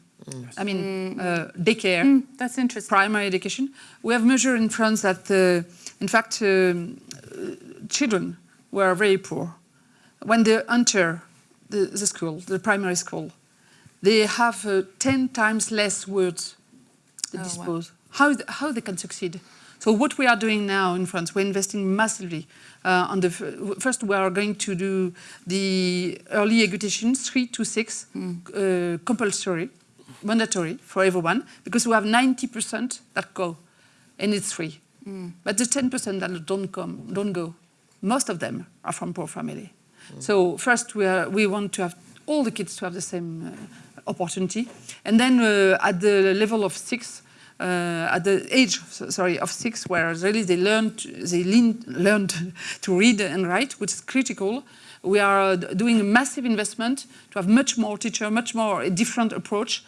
I mean, uh, daycare, That's interesting. primary education. We have measured in France that, uh, in fact, um, uh, children were very poor. When they enter the, the school, the primary school, they have uh, 10 times less words to Oh, wow. dispose. How, th- how they can succeed. So what we are doing now in France, we're investing massively uh, on the f- first. We are going to do the early education, three to six, uh, compulsory, mandatory for everyone, because we have 90% that go, and it's free. But the 10% that don't come, don't go, most of them are from poor family. So first, we are, we want to have all the kids to have the same uh, opportunity, and then uh, at the level of six, uh, at the age, sorry, of six, where really they learned, they learned to read and write, which is critical. We are uh, doing a massive investment to have much more teacher, much more a different approach,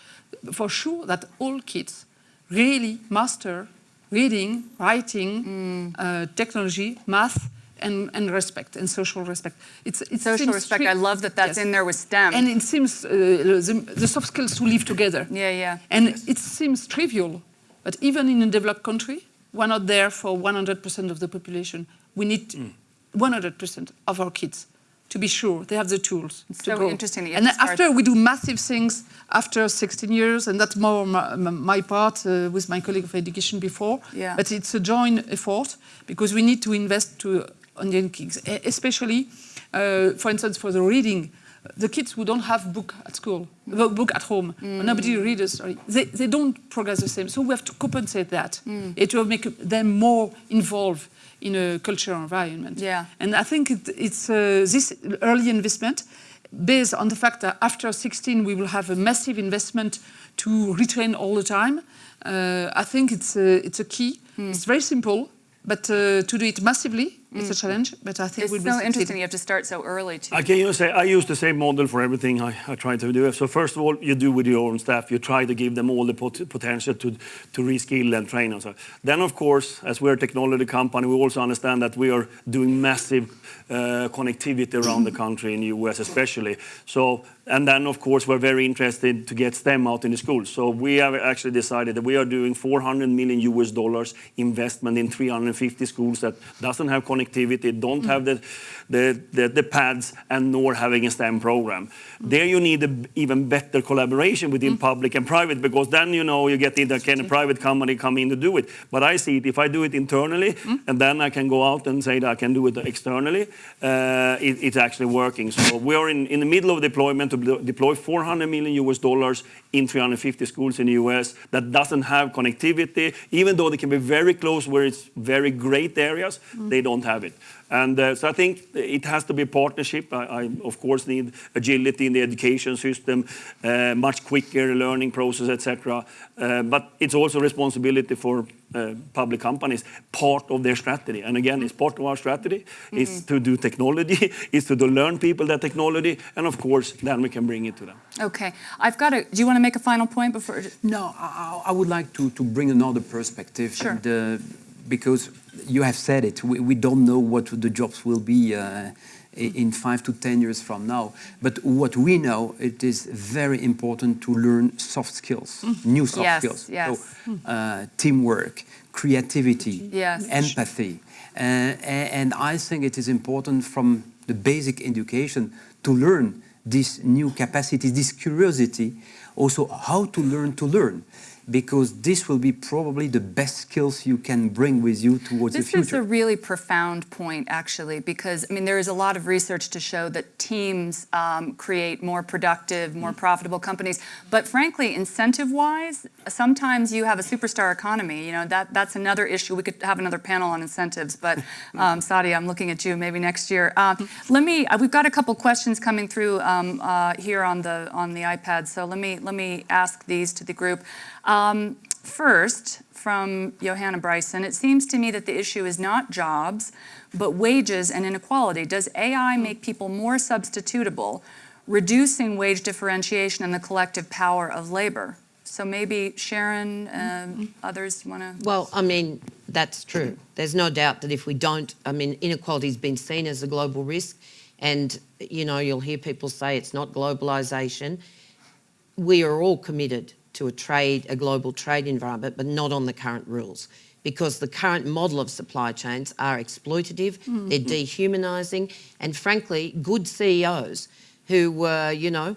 for sure that all kids really master reading, writing, uh, technology, math, and, and respect and social respect. It's, it's Social respect. I love that that's in there with STEM. And it seems uh, the, the soft skills to live together. Yeah, yeah. And it seems trivial, but even in a developed country, we're not there for 100% of the population. We need 100% of our kids to be sure they have the tools It's to so grow. interesting and after we do massive things after 16 years, and that's more my, my part uh, with my colleague of education before. Yeah. But it's a joint effort because we need to invest to on the young kids, especially, uh, for instance, for the reading. The kids who don't have book at school, the book at home, Mm. nobody reads, sorry, they, they don't progress the same. So we have to compensate that. Mm. It will make them more involved in a cultural environment. Yeah. And I think it, it's uh, this early investment based on the fact that after 16 we will have a massive investment to retrain all the time. Uh, I think it's a, it's a key. Hmm. It's very simple, but uh, to do it massively, it's a challenge. But I think. It's we'll so be succeed. interesting you have to start so early too. I can use say I use the same model for everything I, I try to do. So first of all, you do with your own staff. You try to give them all the pot- potential to to reskill and train. And so then, of course, as we're a technology company, we also understand that we are doing massive uh, connectivity around the country in the US, especially. So and then, of course, we're very interested to get STEM out in the schools. So we have actually decided that we are doing 400 million US dollars investment in 350 schools that doesn't have connectivity, don't have the, the, the, the pads, and nor having a STEM program. There you need a b- even better collaboration within mm. public and private because then you know you get into can a private company come in to do it. But I see it if I do it internally mm. and then I can go out and say that I can do it externally, uh, it, it's actually working. So we are in, in the middle of deployment to deploy 400 million US dollars in 350 schools in the US that doesn't have connectivity, even though they can be very close where it's very great areas, mm. they don't have it. And uh, so I think it has to be a partnership. I, I of course need agility in the education system, uh, much quicker learning process, etc. Uh, but it's also responsibility for uh, public companies, part of their strategy. And again, it's part of our strategy is to do technology, is to learn people that technology, and of course, then we can bring it to them. Okay, I've got a, do you want to make a final point before? No, I, I I would like to, to bring another perspective. Sure. And, uh, because you have said it, we, we don't know what the jobs will be uh, in five to 10 years from now. But what we know, it is very important to learn soft skills, new soft Yes, skills. yes. So, uh, teamwork, creativity, Yes. empathy. Uh, and I think it is important from the basic education to learn these new capacities, this curiosity, also how to learn to learn. Because this will be probably the best skills you can bring with you towards This the future. This is a really profound point, actually, because I mean there is a lot of research to show that teams um, create more productive, more profitable companies. But frankly, incentive-wise, sometimes you have a superstar economy. You know that that's another issue. We could have another panel on incentives, but um, Saadia, I'm looking at you. Maybe next year. Uh, let me. Uh, we've got a couple questions coming through um, uh, here on the on the iPad. So let me let me ask these to the group. Um, first, from Joanna Bryson, it seems to me that the issue is not jobs, but wages and inequality. Does AI make people more substitutable, reducing wage differentiation and the collective power of labor? So maybe Sharan, um, others want to. Well, I mean, that's true. There's no doubt that if we don't, I mean, inequality's been seen as a global risk, and you know, you'll hear people say it's not globalisation. We are all committed to a trade, a global trade environment, but not on the current rules. Because the current model of supply chains are exploitative, they're dehumanising, and frankly, good CEOs who, uh, you know,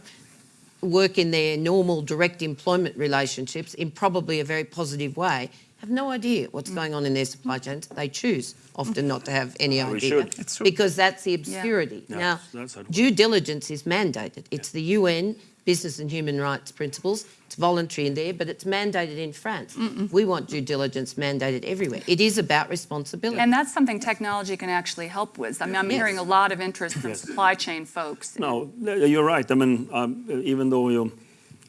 work in their normal direct employment relationships in probably a very positive way have no idea what's going on in their supply chains. They choose often not to have any we idea should. It's true. because that's the obscurity. Yeah, Now, that's how it due diligence is mandated. It's the UN business and human rights principles. It's voluntary in there, but it's mandated in France. We want due diligence mandated everywhere. It is about responsibility. And that's something technology can actually help with. I mean, I'm Yes. hearing a lot of interest from supply chain folks. No, you're right. I mean, um, even though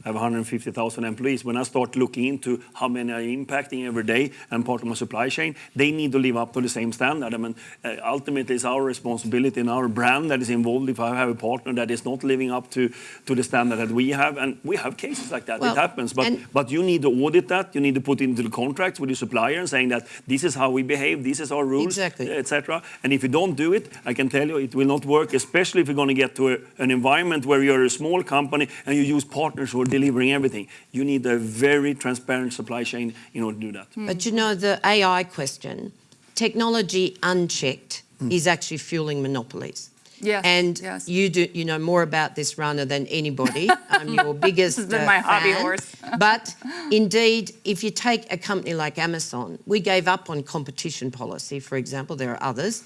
have 150,000 employees, when I start looking into how many are impacting every day and part of my supply chain, they need to live up to the same standard. I mean, uh, ultimately, it's our responsibility and our brand that is involved if I have a partner that is not living up to, to the standard that we have. And we have cases like that. Well, it happens. But, but you need to audit that. You need to put into the contracts with your supplier and saying that this is how we behave, this is our rules, Exactly. etc. And if you don't do it, I can tell you it will not work, especially if you're going to get to a, an environment where you're a small company and you use partners who are delivering everything. You need a very transparent supply chain in order to do that. But you know, the AI question, technology unchecked is actually fueling monopolies. Yes, And yes. you do, you know more about this runner than anybody. I'm your biggest has been uh, my hobby fan. horse. but indeed, if you take a company like Amazon, we gave up on competition policy, for example. There are others,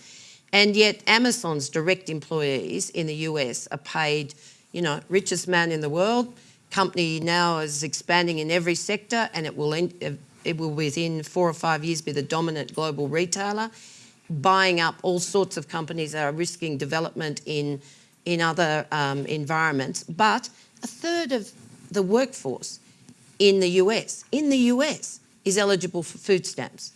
and yet Amazon's direct employees in the US are paid, you know, richest man in the world. Company now is expanding in every sector, and it will uh, it will within four or five years be the dominant global retailer buying up all sorts of companies that are risking development in, in other um, environments. But a third of the workforce in the US, in the US, is eligible for food stamps.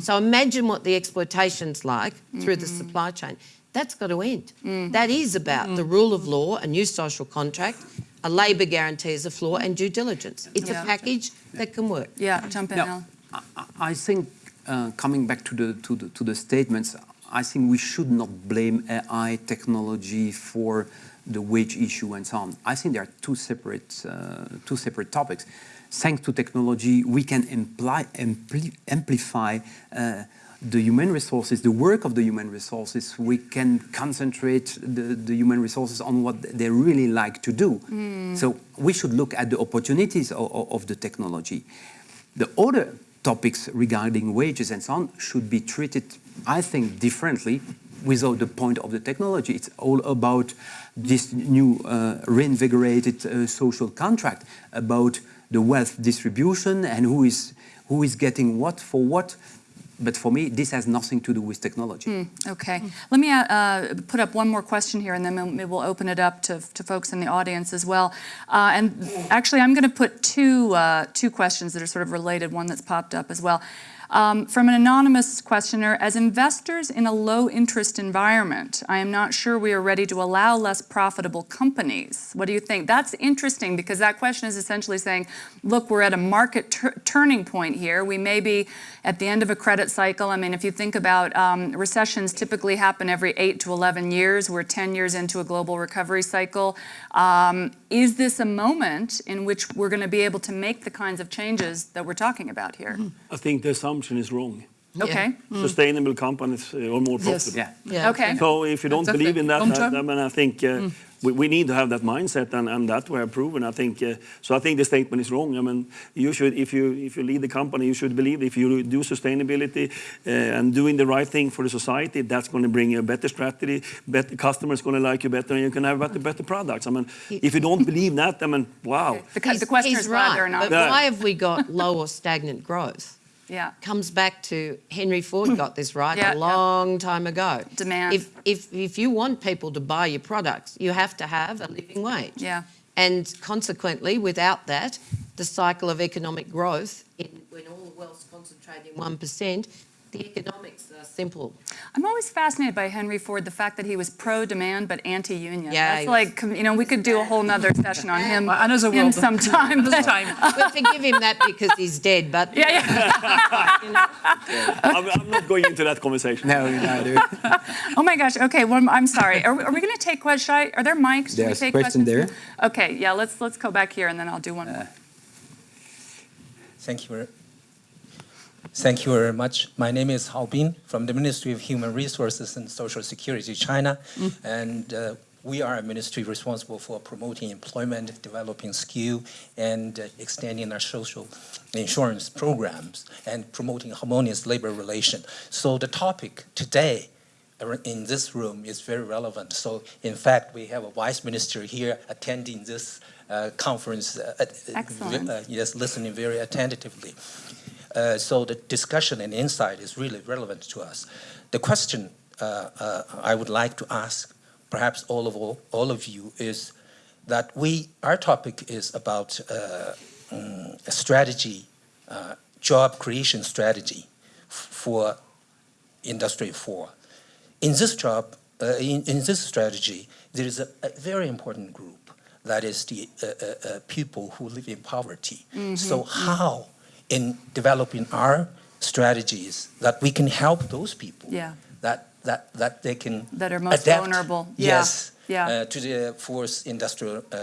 So imagine what the exploitation's like through the supply chain. That's got to end. That is about the rule of law, a new social contract, a labour guarantee as a floor, and due diligence. It's Yeah. a package that can work. Yeah, jump in, Now, I- I think, uh, coming back to the, to, the, to the statements, I think we should not blame AI technology for the wage issue and so on. I think there are two separate, uh, two separate topics. Thanks to technology, we can imply, ampli- amplify uh, the human resources, the work of the human resources. We can concentrate the, the human resources on what they really like to do. So we should look at the opportunities of, of the technology. The other topics regarding wages and so on should be treated, I think, differently without the point of the technology. It's all about this new uh, reinvigorated uh, social contract, about the wealth distribution and who is, who is getting what for what. But for me, this has nothing to do with technology. Okay. Let me uh, put up one more question here, and then we'll open it up to, to folks in the audience as well. Uh, and actually, I'm going to put two, uh, two questions that are sort of related, one that's popped up as well. Um, from an anonymous questioner, as investors in a low interest environment, I am not sure we are ready to allow less profitable companies. What do you think? That's interesting because that question is essentially saying, look, we're at a market turning point here. We may be at the end of a credit cycle. I mean, if you think about um, recessions typically happen every 8 to 11 years. We're 10 years into a global recovery cycle. Um, is this a moment in which we're going to be able to make the kinds of changes that we're talking about here? I think the assumption is wrong. Okay. Sustainable companies uh, are more Yes. profitable. Yeah. Yeah. Okay. So if you don't Exactly. believe in that, Long I. I mean, I think uh, we, we need to have that mindset, and, and that we have proven. I think uh, so. I think the statement is wrong. I mean, you should, if you if you lead the company, you should believe if you do sustainability uh, and doing the right thing for the society, that's going to bring you a better strategy. Better customers going to like you better, and you can have better better products. I mean, if you don't believe that, I mean, wow. The, the question is whether or not. But Yeah. why have we got low or stagnant growth? Yeah. Comes back to Henry Ford got this right Yeah, a yeah. long time ago. Demand. If, if, if you want people to buy your products, you have to have a living wage. Yeah. And consequently, without that, the cycle of economic growth, in, when all the wealth's concentrated in 1%, the economics are simple. I'm always fascinated by Henry Ford, the fact that he was pro-demand but anti-union. Yeah, That's like, you know, we could do a whole nother session on him, Well, another him world. sometime. Another but- time. We'll forgive him that because he's dead, but Yeah, yeah. I'm, I'm not going into that conversation. No, neither. Oh my gosh. Okay. Well, I'm sorry. Are, we- are we going to take questions? I, are there mics? Should we There's take question questions? there. Okay. Yeah. Let's let's go back here, and then I'll do one more. Uh, thank you. Thank you very much. My name is Hao Bin from the Ministry of Human Resources and Social Security, China. And uh, we are a ministry responsible for promoting employment, developing skill, and uh, extending our social insurance programs and promoting harmonious labor relation. So the topic today in this room is very relevant. So in fact, we have a vice minister here attending this uh, conference. uh, Excellent. uh, yes, listening very attentively. Uh, so the discussion and insight is really relevant to us. The question uh, uh, I would like to ask, perhaps all of all, all of you, is that we our topic is about uh, mm, a strategy, uh, job creation strategy for Industry 4. In this job, uh, in, in this strategy, there is a, a very important group that is the uh, uh, uh, people who live in poverty. So how, in developing our strategies, that we can help those people? Yeah. That that that they can That are most adapt, vulnerable. Yes. Yeah. Uh, to the force industrial uh,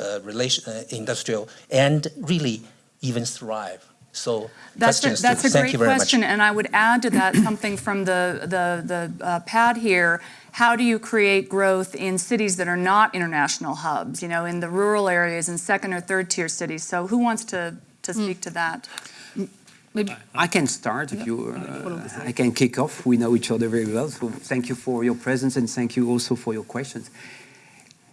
uh, relation, uh, industrial, and really even thrive. So That's a, that's a thank great question, much. and I would add to that something from the the the uh, pad here. how do you create growth in cities that are not international hubs, you know, in the rural areas in second or third tier cities? So who wants to, to speak to that? Maybe I can start if you. Uh, I can kick off. We know each other very well, so thank you for your presence and thank you also for your questions.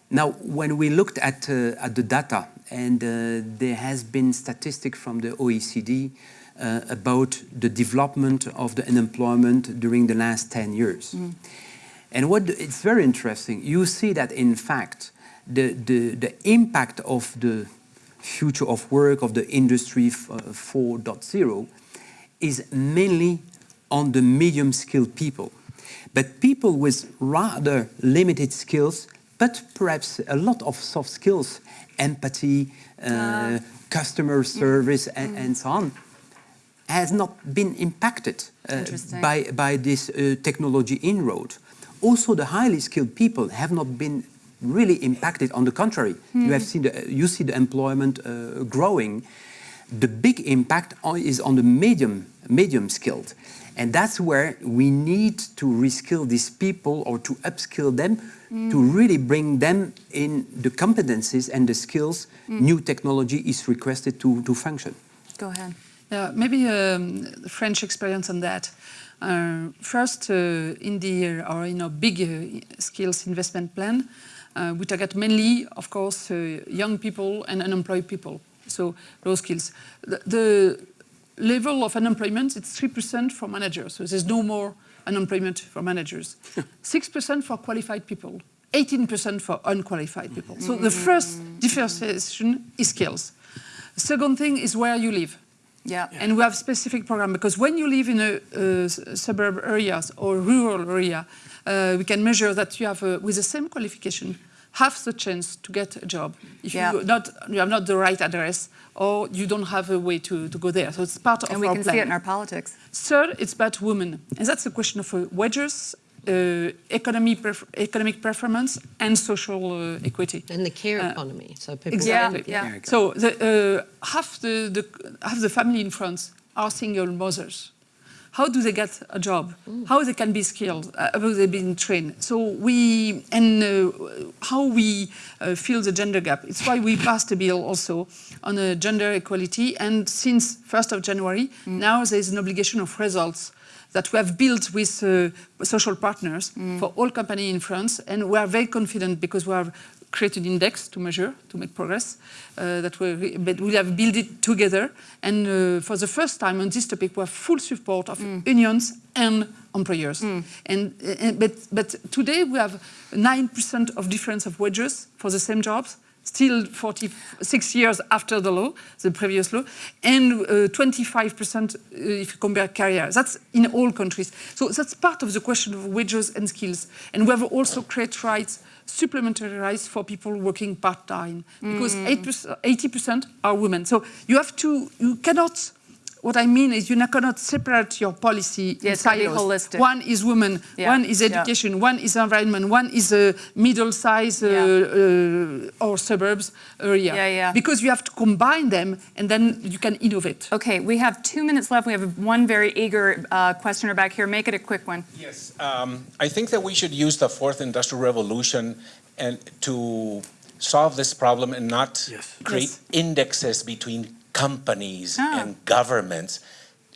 Now, when we looked at uh, at the data, and uh, there has been statistic from the OECD uh, about the development of the unemployment during the last 10 years. And what it's very interesting. You see that in fact, the the, the impact of the future of work of the industry uh, 4.0 is mainly on the medium skilled people. But people with rather limited skills but perhaps a lot of soft skills empathy uh, customer service and, and so on has not been impacted uh, by, by this uh, technology inroad. Also, the highly skilled people have not been really impacted. On the contrary, you have seen the, you see the employment uh, growing. The big impact on, is on the medium medium skilled, and that's where we need to reskill these people or to upskill them to really bring them in the competencies and the skills new technology is requested to, to function. Go ahead. Yeah, maybe um, French experience on that. Uh, first, uh, in the uh, our you know big uh, skills investment plan, uh, we target mainly, of course, uh, young people and unemployed people. So low skills. The, the level of unemployment it's three percent for managers. So there's no more unemployment for managers. Six percent for qualified people. 18% for unqualified people. So the first differentiation is skills. Second thing is where you live. Yeah. And we have specific program because when you live in a, uh, suburb areas or rural area, uh, we can measure that you have, uh, with the same qualification, half the chance to get a job if Yeah. you not you have not the right address or you don't have a way to, to go there. So it's part of our plan. And we can see it in our politics. Third, it's about women, and that's a question of uh, wages, uh, economy pref- economic performance, and social uh, equity. And the care Uh, economy, so people. Exactly. Yeah, yeah. So the, uh, half the, the half the family in France are single mothers. How do they get a job? How they can be skilled? Uh, how they been trained? So we and uh, how we uh, fill the gender gap. It's why we passed a bill also on uh, gender equality. And since 1st of January, now there is an obligation of results that we have built with uh, social partners for all companies in France, and we are very confident because we have created index to measure to make progress. Uh, that we but we have built it together, and uh, for the first time on this topic, we have full support of unions and employers. And, and but but today we have nine percent of difference of wages for the same jobs still 46 years after the law, the previous law, and uh, 25% if you compare career. That's in all countries. So that's part of the question of wages and skills. And we have also created rights, supplementary rights for people working part-time, because 8%, 80% are women. So you have to, you cannot, what I mean is you cannot separate your policy Yeah, in it's gotta be silos. holistic. One is women, Yeah, one is education, yeah. education, one is environment, one is a middle-sized uh, uh, or suburbs area. Yeah, yeah. Because you have to combine them and then you can innovate. Okay, we have two minutes left. We have one very eager uh, questioner back here. Make it a quick one. Yes, um, I think that we should use the fourth industrial revolution and to solve this problem and not Yes. create Yes. indexes between companies Ah. and governments.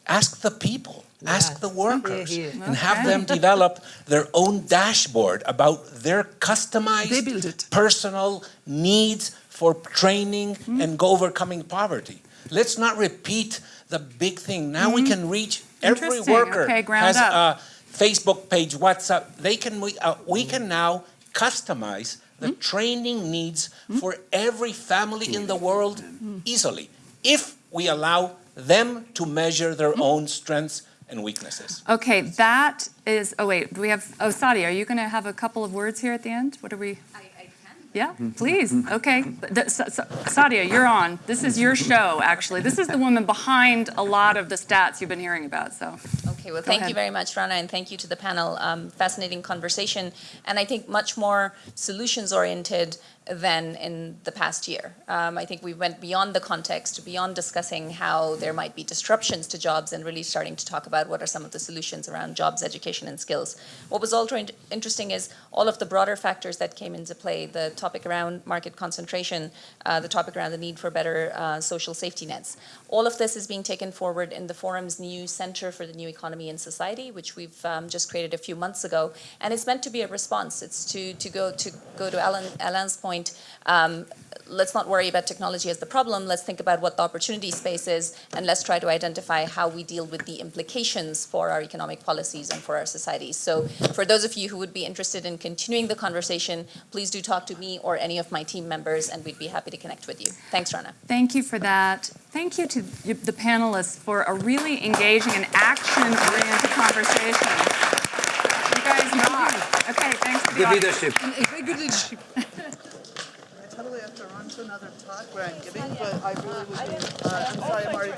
Ask the people, ask the workers, and have them develop their own dashboard about their customized, They build it. personal needs for training Hmm. and go overcoming poverty. Let's not repeat the big thing. Now we can reach every Hmm. Worker Okay, has up. a Facebook page, WhatsApp. They can we, uh, we can now customize the Hmm. training needs for every family in the world Hmm. easily if we allow them to measure their Hmm. own strengths and weaknesses. Okay, that is, oh wait, do we have, oh, Saadia, are you going to have a couple of words here at the end? What are we? I, I can. Yeah, please. Okay. The- Sa- Sa- Saadia, you're on. This is your show, actually. This is the woman behind a lot of the stats you've been hearing about, so. Okay. Okay, well, Go thank ahead. you very much, Rana, and thank you to the panel. Um, fascinating conversation, and I think much more solutions-oriented than in the past year. Um, I think we went beyond the context, beyond discussing how there might be disruptions to jobs, and really starting to talk about what are some of the solutions around jobs, education, and skills. What was also interesting is all of the broader factors that came into play, the topic around market concentration, uh, the topic around the need for better uh, social safety nets. All of this is being taken forward in the forum's new Center for the New Economy and Society, which we've um, just created a few months ago, and it's meant to be a response. It's to to go to go to Alain, Alain's point. Um, let's not worry about technology as the problem. Let's think about what the opportunity space is, and let's try to identify how we deal with the implications for our economic policies and for our societies. So, for those of you who would be interested in continuing the conversation, please do talk to me or any of my team members, and we'd be happy to connect with you. Thanks, Rana. Thank you for that. Thank you to the panelists for a really engaging and action-oriented conversation. You guys rock. Okay, thanks to the Good leadership. Very good leadership. I totally have to run to another talk where I'm giving, but I really would be, uh, I'm sorry, I'm already